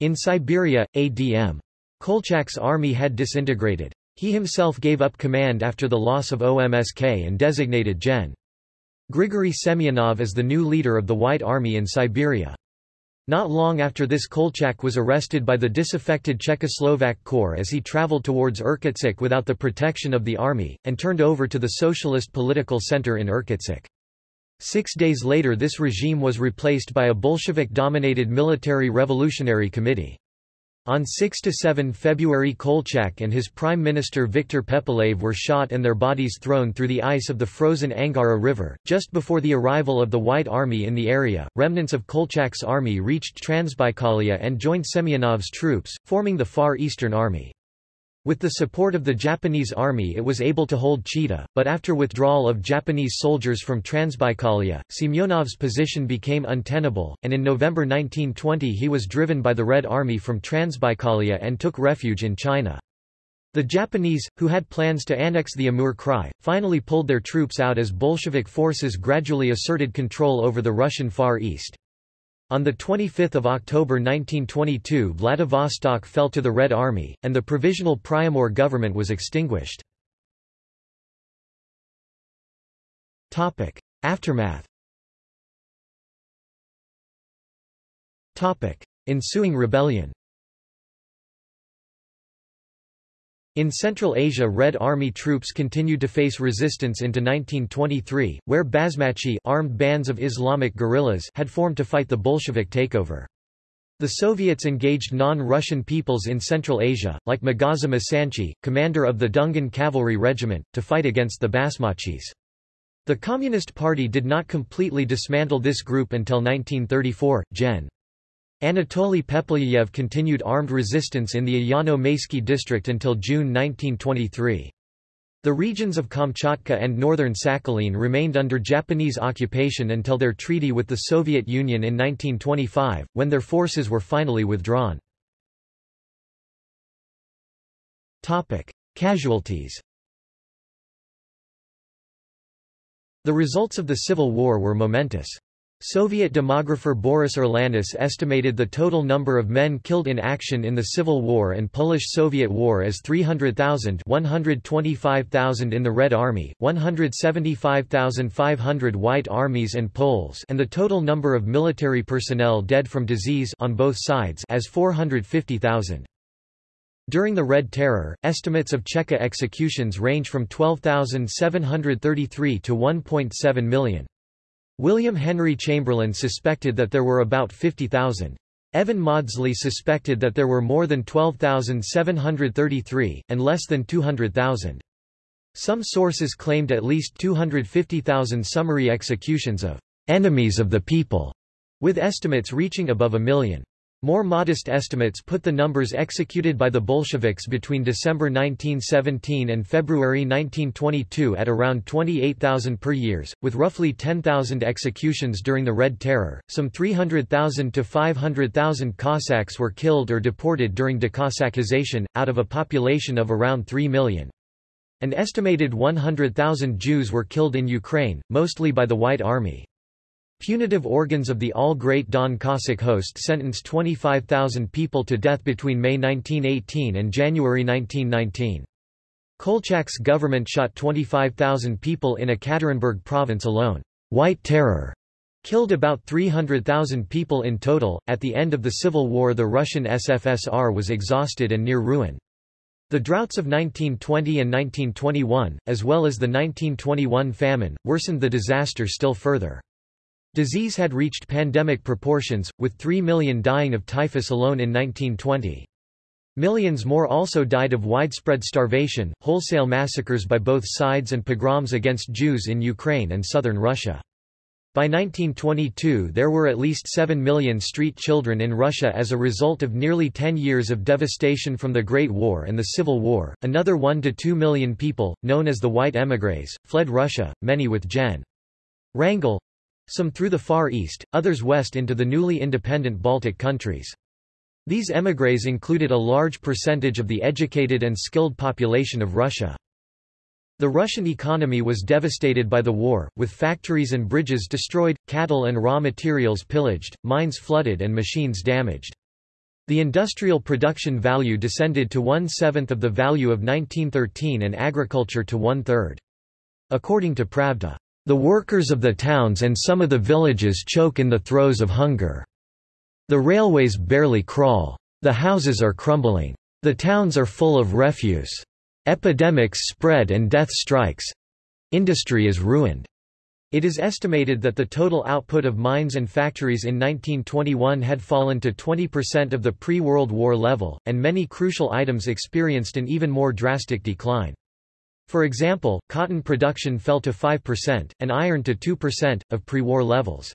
[SPEAKER 1] In Siberia, A.D.M. Kolchak's army had disintegrated. He himself gave up command after the loss of OMSK and designated Gen. Grigory Semyonov as the new leader of the White Army in Siberia. Not long after this Kolchak was arrested by the disaffected Czechoslovak Corps as he traveled towards Irkutsk without the protection of the army, and turned over to the Socialist Political Center in Irkutsk. Six days later this regime was replaced by a Bolshevik-dominated military revolutionary committee. On 6–7 February Kolchak and his prime minister Viktor Pepelyayev were shot and their bodies thrown through the ice of the frozen Angara River. Just before the arrival of the White Army in the area, remnants of Kolchak's army reached Transbaikalia and joined Semyonov's troops, forming the Far Eastern Army. With the support of the Japanese army it was able to hold Chita, but after withdrawal of Japanese soldiers from Transbaikalia, Semyonov's position became untenable, and in November 1920 he was driven by the Red Army from Transbaikalia and took refuge in China. The Japanese, who had plans to annex the Amur Krai, finally pulled their troops out as Bolshevik forces gradually asserted control over the Russian Far East. On 25 October 1922 Vladivostok fell to the Red Army, and the Provisional Priamur government was extinguished. Aftermath Ensuing rebellion In Central Asia Red Army troops continued to face resistance into 1923, where Basmachi armed bands of Islamic guerrillas had formed to fight the Bolshevik takeover. The Soviets engaged non-Russian peoples in Central Asia, like Magaza Masanchi, commander of the Dungan Cavalry Regiment, to fight against the Basmachis. The Communist Party did not completely dismantle this group until 1934. Gen. Anatoly Pepelyayev continued armed resistance in the Ayano-Maysky district until June 1923. The regions of Kamchatka and northern Sakhalin remained under Japanese occupation until their treaty with the Soviet Union in 1925, when their forces were finally withdrawn. Casualties The results of the Civil War were momentous. Soviet demographer Boris Urlanis estimated the total number of men killed in action in the Civil War and Polish-Soviet War as 300,000 125,000 in the Red Army, 175,500 White Armies and Poles and the total number of military personnel dead from disease on both sides as 450,000. During the Red Terror, estimates of Cheka executions range from 12,733 to 1.7 million. William Henry Chamberlin suspected that there were about 50,000. Evan Mawdsley suspected that there were more than 12,733, and less than 200,000. Some sources claimed at least 250,000 summary executions of enemies of the people, with estimates reaching above a million. More modest estimates put the numbers executed by the Bolsheviks between December 1917 and February 1922 at around 28,000 per years, with roughly 10,000 executions during the Red Terror. Some 300,000 to 500,000 Cossacks were killed or deported during decossackization, out of a population of around 3 million. An estimated 100,000 Jews were killed in Ukraine, mostly by the White Army. Punitive organs of the all-Great Don Cossack host sentenced 25,000 people to death between May 1918 and January 1919. Kolchak's government shot 25,000 people in Ekaterinburg province alone. White Terror killed about 300,000 people in total. At the end of the Civil War, the Russian SFSR was exhausted and near ruin. The droughts of 1920 and 1921, as well as the 1921 famine, worsened the disaster still further. Disease had reached pandemic proportions, with 3 million dying of typhus alone in 1920. Millions more also died of widespread starvation, wholesale massacres by both sides and pogroms against Jews in Ukraine and southern Russia. By 1922 there were at least 7 million street children in Russia as a result of nearly 10 years of devastation from the Great War and the Civil War. Another 1 to 2 million people, known as the White Émigrés, fled Russia, many with Gen. Wrangel, some through the Far East, others west into the newly independent Baltic countries. These émigrés included a large percentage of the educated and skilled population of Russia. The Russian economy was devastated by the war, with factories and bridges destroyed, cattle and raw materials pillaged, mines flooded and machines damaged. The industrial production value descended to one-seventh of the value of 1913 and agriculture to one-third. According to Pravda, "...the workers of the towns and some of the villages choke in the throes of hunger. The railways barely crawl. The houses are crumbling. The towns are full of refuse. Epidemics spread and death strikes. Industry is ruined. It is estimated that the total output of mines and factories in 1921 had fallen to 20% of the pre-World War level, and many crucial items experienced an even more drastic decline. For example, cotton production fell to 5%, and iron to 2%, of pre-war levels.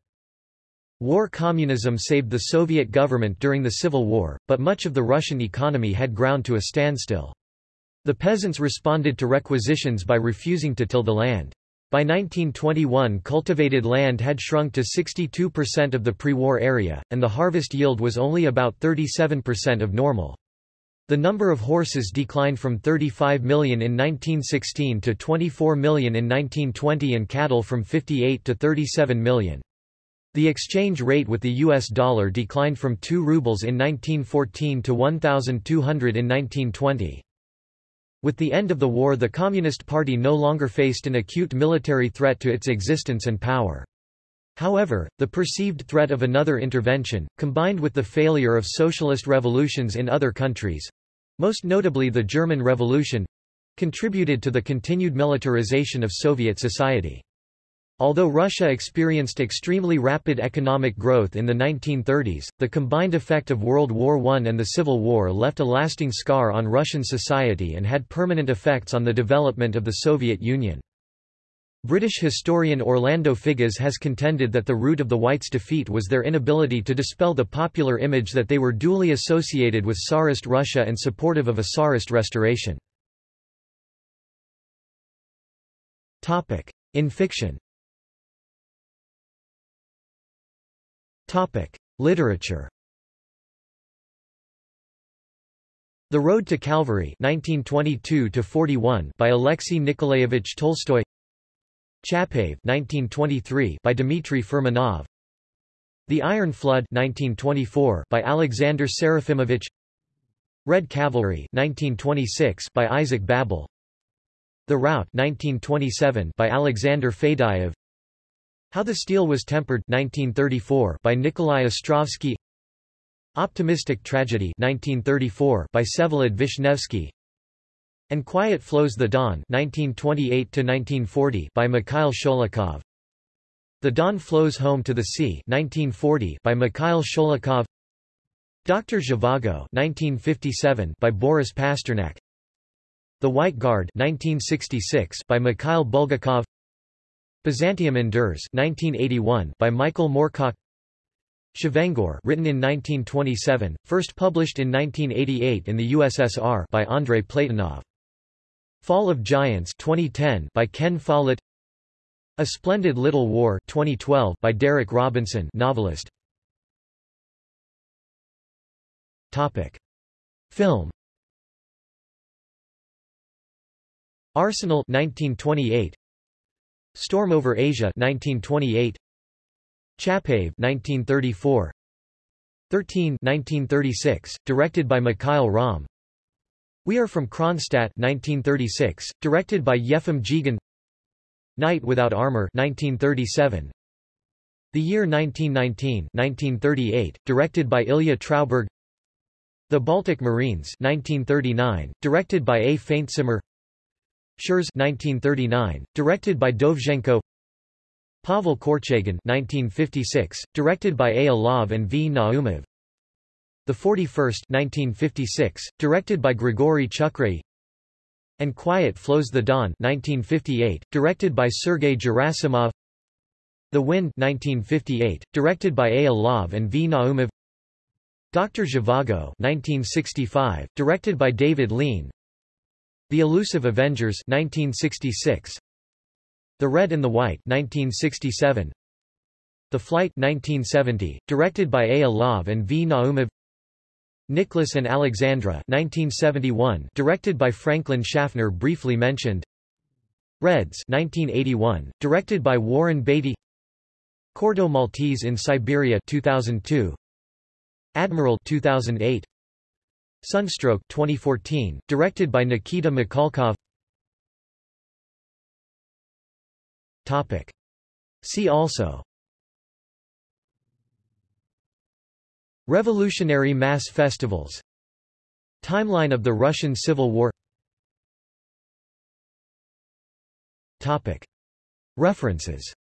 [SPEAKER 1] War communism saved the Soviet government during the Civil War, but much of the Russian economy had ground to a standstill. The peasants responded to requisitions by refusing to till the land. By 1921 cultivated land had shrunk to 62% of the pre-war area, and the harvest yield was only about 37% of normal. The number of horses declined from 35 million in 1916 to 24 million in 1920 and cattle from 58 to 37 million. The exchange rate with the US dollar declined from 2 rubles in 1914 to 1,200 in 1920. With the end of the war the Communist Party no longer faced an acute military threat to its existence and power. However, the perceived threat of another intervention, combined with the failure of socialist revolutions in other countries—most notably the German Revolution—contributed to the continued militarization of Soviet society. Although Russia experienced extremely rapid economic growth in the 1930s, the combined effect of World War I and the Civil War left a lasting scar on Russian society and had permanent effects on the development of the Soviet Union. British historian Orlando Figes has contended that the root of the Whites' defeat was their inability to dispel the popular image that they were duly associated with Tsarist Russia and supportive of a Tsarist restoration. In fiction Literature. The Road to Calvary (1922–41) by Alexei Nikolaevich Tolstoy. Chapaev (1923) by Dmitry Furmanov. The Iron Flood (1924) by Alexander Serafimovich. Red Cavalry (1926) by Isaac Babel. The Rout 1927 by Alexander Fadeyev. How the Steel Was Tempered 1934 by Nikolai Ostrovsky Optimistic Tragedy 1934 by Vsevolod Vishnevsky And Quiet Flows the Don 1928 by Mikhail Sholokhov The Don Flows Home to the Sea 1940 by Mikhail Sholokhov Dr. Zhivago 1957 by Boris Pasternak The White Guard 1966 by Mikhail Bulgakov Byzantium Endures 1981 by Michael Moorcock Chevengur written in 1927, first published in 1988 in the USSR by Andrei Platonov. Fall of Giants 2010 by Ken Follett. A Splendid Little War 2012 by Derek Robinson novelist. Topic. Film. Arsenal 1928 Storm over Asia 1928 Chapaev 1934 13 1936 directed by Mikhail Romm We Are from Kronstadt 1936 directed by Yefim Dzigan Knight Without Armor 1937 The Year 1919 1938 directed by Ilya Trauberg The Baltic Marines 1939 directed by A. Faintzimmer Shchors 1939, directed by Dovzhenko Pavel Korchagin 1956, directed by A. Alov and V. Naumov The 41st 1956, directed by Grigory Chukhrai And Quiet Flows the Don 1958, directed by Sergei Gerasimov The Wind 1958, directed by A. Alov and V. Naumov Dr. Zhivago 1965, directed by David Lean The Elusive Avengers 1966, The Red and the White 1967, The Flight 1970, directed by A. Alov and V. Naumov Nicholas and Alexandra 1971, directed by Franklin Schaffner briefly mentioned. Reds 1981, directed by Warren Beatty. Corto Maltese in Siberia 2002 Admiral 2008 Sunstroke 2014 directed by Nikita Mikhalkov Topic. See also Revolutionary mass festivals. Timeline of the Russian Civil War. Topic. References.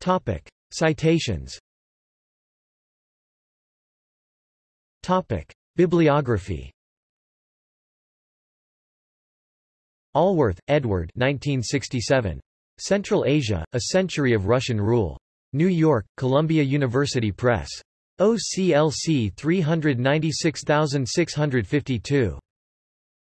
[SPEAKER 1] Topic. Citations. Topic. Bibliography. Allworth, Edward. 1967. Central Asia, A Century of Russian Rule. New York, Columbia University Press. OCLC 396652.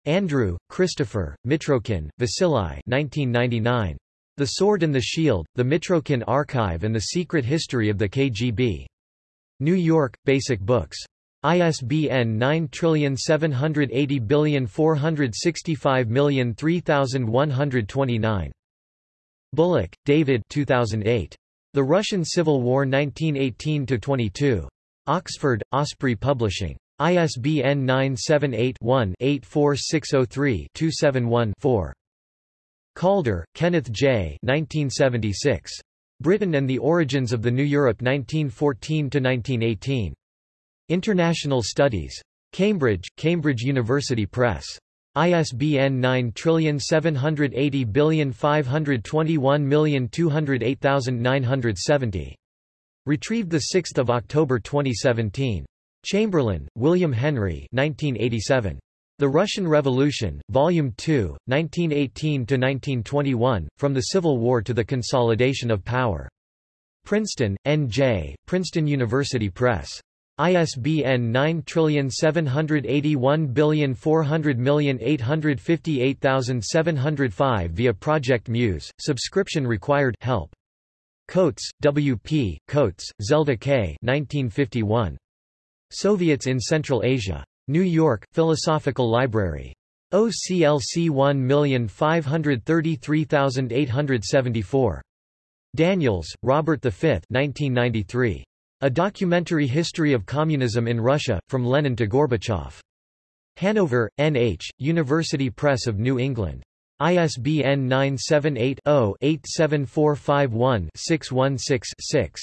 [SPEAKER 1] Andrew, Christopher, Mitrokhin, Vasily 1999. The Sword and the Shield, The Mitrokhin Archive and the Secret History of the KGB. New York, Basic Books. ISBN 9780465303129. Bullock, David 2008. The Russian Civil War 1918-22. Oxford, Osprey Publishing. ISBN 978 one 84603 271 4 Calder, Kenneth J. 1976. Britain and the Origins of the New Europe 1914–1918. International Studies. Cambridge, Cambridge University Press. ISBN 9780521208970. Retrieved 6 October 2017. Chamberlin, William Henry 1987. The Russian Revolution, Volume 2, 1918–1921, From the Civil War to the Consolidation of Power. Princeton, N.J., Princeton University Press. ISBN 9781400858705 via Project Muse, subscription required help. Coates, W. P., Coates, Zelda K. 1951. Soviets in Central Asia. New York, Philosophical Library. OCLC 1533874. Daniels, Robert V 1993. A Documentary History of Communism in Russia, From Lenin to Gorbachev. Hanover, N.H., University Press of New England. ISBN 978-0-87451-616-6.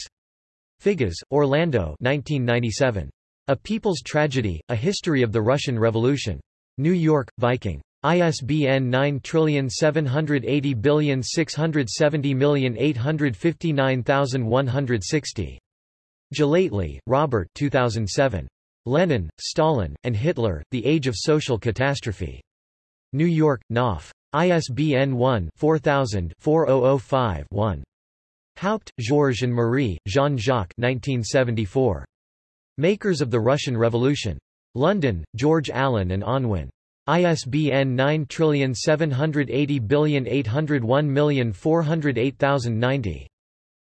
[SPEAKER 1] Figes, Orlando 1997. A People's Tragedy, A History of the Russian Revolution. New York, Viking. ISBN 9780670859160. Gellately, Robert 2007. Lenin, Stalin, and Hitler, The Age of Social Catastrophe. New York, Knopf. ISBN 1-4000-4005-1. Haupt, Georges and Marie, Jean-Jacques 1974. Makers of the Russian Revolution. London, George Allen and Unwin. ISBN 9780801408090.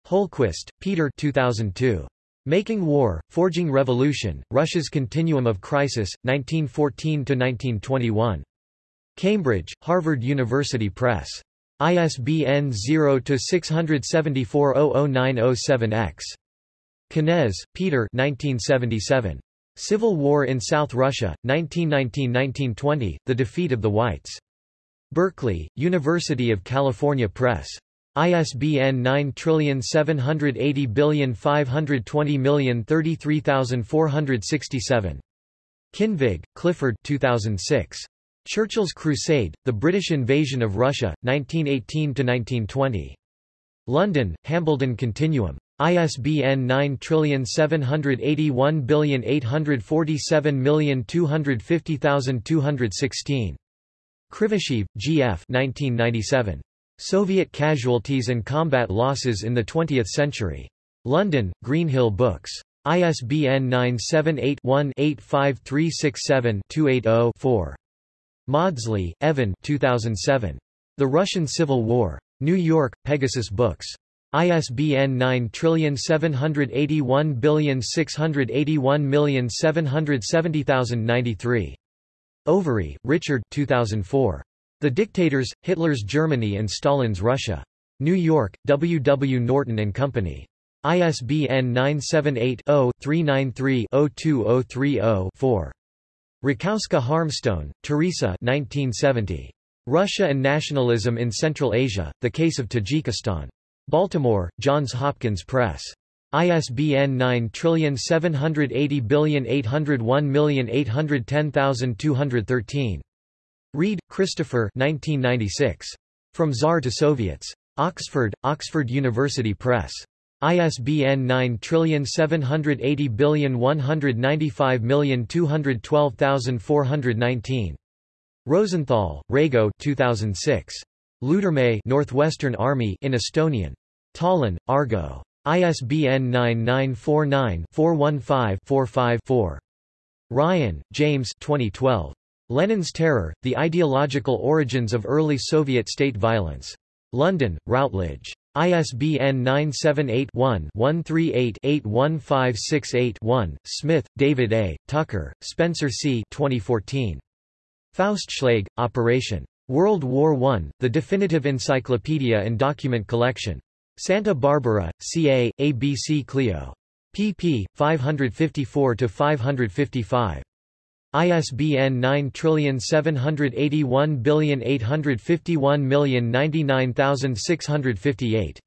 [SPEAKER 1] Holquist, Peter 2002. Making War, Forging Revolution, Russia's Continuum of Crisis, 1914–1921. Cambridge, Harvard University Press. ISBN 0-674-00907-X. Kenez, Peter 1977. Civil War in South Russia, 1919–1920, The Defeat of the Whites. Berkeley, University of California Press. ISBN 9780520033467. Kinvig, Clifford 2006. Churchill's Crusade, The British Invasion of Russia, 1918–1920. London, Hambledon Continuum. ISBN 9781847250216. Krivosheev, G. F. 1997. Soviet Casualties and Combat Losses in the Twentieth Century. London, Greenhill Books. ISBN 978-1-85367-280-4. Mawdsley, Evan 2007. The Russian Civil War. New York, Pegasus Books. ISBN 9781681770093. Overy, Richard 2004. The Dictators, Hitler's Germany and Stalin's Russia. New York, W. W. Norton and Company. ISBN 978-0-393-02030-4. Rakowska Harmstone, Teresa 1970. Russia and Nationalism in Central Asia, The Case of Tajikistan. Baltimore, Johns Hopkins Press. ISBN 9780801810213. Read, Christopher 1996. From Tsar to Soviets. Oxford, Oxford University Press. ISBN 9780195212419. Rosenthal, Reigo 2006. Loodearmee Northwestern Army in Estonian. Tallinn, Argo. ISBN 9949-415-45-4. Ryan, James 2012. Lenin's Terror, The Ideological Origins of Early Soviet State Violence. London, Routledge. ISBN 978-1-138-81568-1. Smith, David A., Tucker, Spencer C. 2014. Faustschlag, Operation. World War I, The Definitive Encyclopedia and Document Collection. Santa Barbara, CA, ABC Clio. pp. 554-555. ISBN 9781851099658.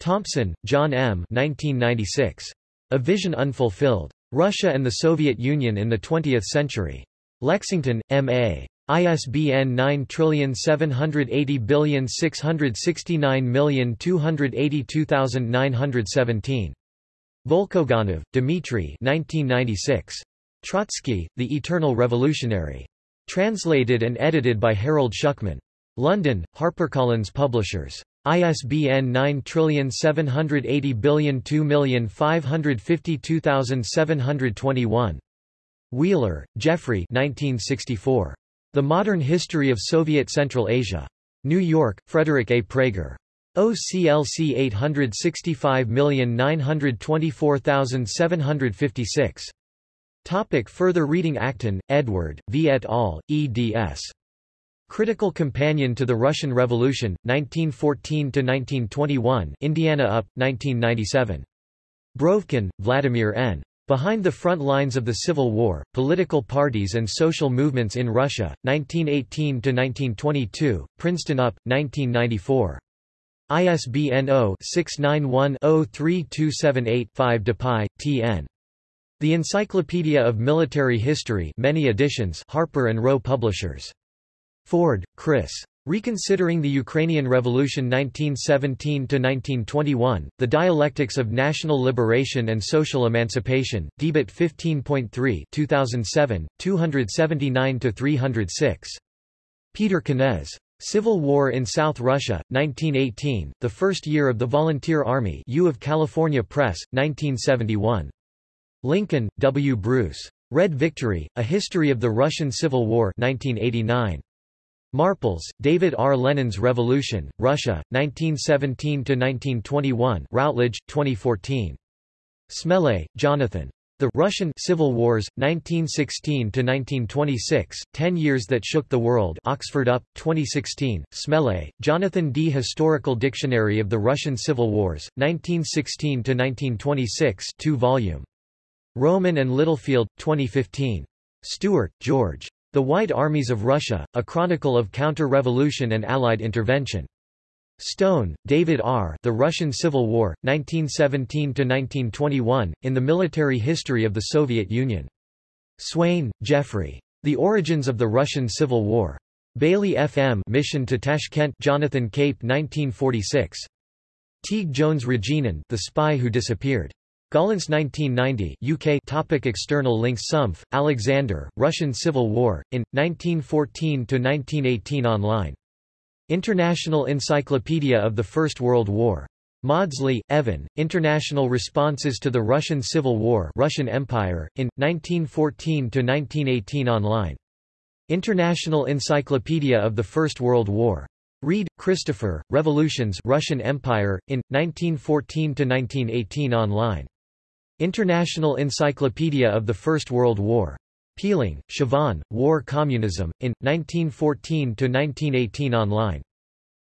[SPEAKER 1] Thompson, John M. 1996. A Vision Unfulfilled. Russia and the Soviet Union in the Twentieth Century. Lexington, M.A. ISBN 9780669282917. Volkogonov, Dmitry 1996. Trotsky, The Eternal Revolutionary. Translated and edited by Harold Shukman. London, HarperCollins Publishers. ISBN 97802052721. Wheeler, Jeffrey 1964. The Modern History of Soviet Central Asia. New York, Frederick A. Praeger. OCLC 865924756. Topic further reading Acton, Edward, V. et al., eds. Critical Companion to the Russian Revolution, 1914–1921 Indiana UP, 1997. Brovkin, Vladimir N. Behind the Front Lines of the Civil War, Political Parties and Social Movements in Russia, 1918–1922, Princeton UP, 1994. ISBN 0-691-03278-5 dpi, tn. The Encyclopedia of Military History many editions Harper and Row Publishers. Ford, Chris. Reconsidering the Ukrainian Revolution 1917–1921, The Dialectics of National Liberation and Social Emancipation, Debatte 15.3 2007, 279–306. Peter Kenez. Civil War in South Russia, 1918, The First Year of the Volunteer Army U of California Press, 1971. Lincoln, W. Bruce. Red Victory, A History of the Russian Civil War 1989. Marples, David R. Lenin's Revolution, Russia, 1917–1921 Routledge, 2014. Smele, Jonathan. The Russian Civil Wars, 1916–1926, Ten Years That Shook the World Oxford UP, 2016, Smele, Jonathan D. Historical Dictionary of the Russian Civil Wars, 1916–1926 2 volume. Rowman and Littlefield, 2015. Stewart, George. The White Armies of Russia, A Chronicle of Counter-Revolution and Allied Intervention. Stone, David R. The Russian Civil War, 1917–1921, in the Military History of the Soviet Union. Swain, Geoffrey. The Origins of the Russian Civil War. Bailey F.M. Mission to Tashkent Jonathan Cape 1946. Teague Jones Regenin The Spy Who Disappeared. Gollancz 1990 UK topic External links Sumpf, Alexander, Russian Civil War, in, 1914–1918 online International Encyclopedia of the First World War. Mawdsley, Evan, International Responses to the Russian Civil War Russian Empire, in, 1914–1918 online. International Encyclopedia of the First World War. Read, Christopher, Revolutions Russian Empire, in, 1914–1918 online. International Encyclopedia of the First World War. Peeling, Siobhan, War Communism, in, 1914–1918 online.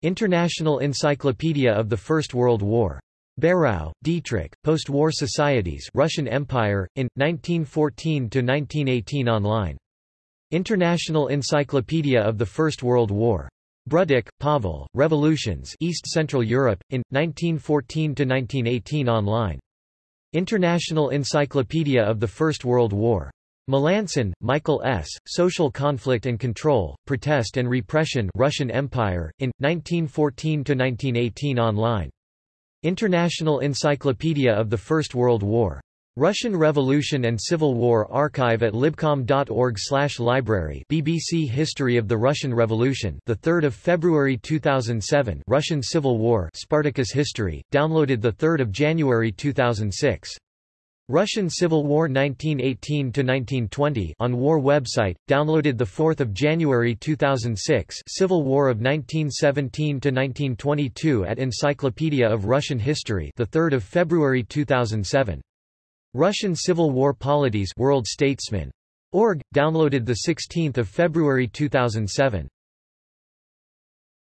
[SPEAKER 1] International Encyclopedia of the First World War. Beyrau, Dietrich, Post-War Societies Russian Empire, in, 1914–1918 online. International Encyclopedia of the First World War. Brudek, Pavel, Revolutions East Central Europe, in, 1914–1918 online. International Encyclopedia of the First World War. Melancon, Michael S., Social Conflict and Control, Protest and Repression Russian Empire, in, 1914–1918 online. International Encyclopedia of the First World War. Russian Revolution and Civil War Archive at libcom.org/library. BBC History of the Russian Revolution, the 3rd of February 2007. Russian Civil War, Spartacus History, downloaded the 3rd of January 2006. Russian Civil War 1918–1920 on War website, downloaded 4 January 2006 Civil War of 1917–1922 at Encyclopedia of Russian History 3 February 2007. Russian Civil War Polities World Statesman. Org, downloaded 16 February 2007.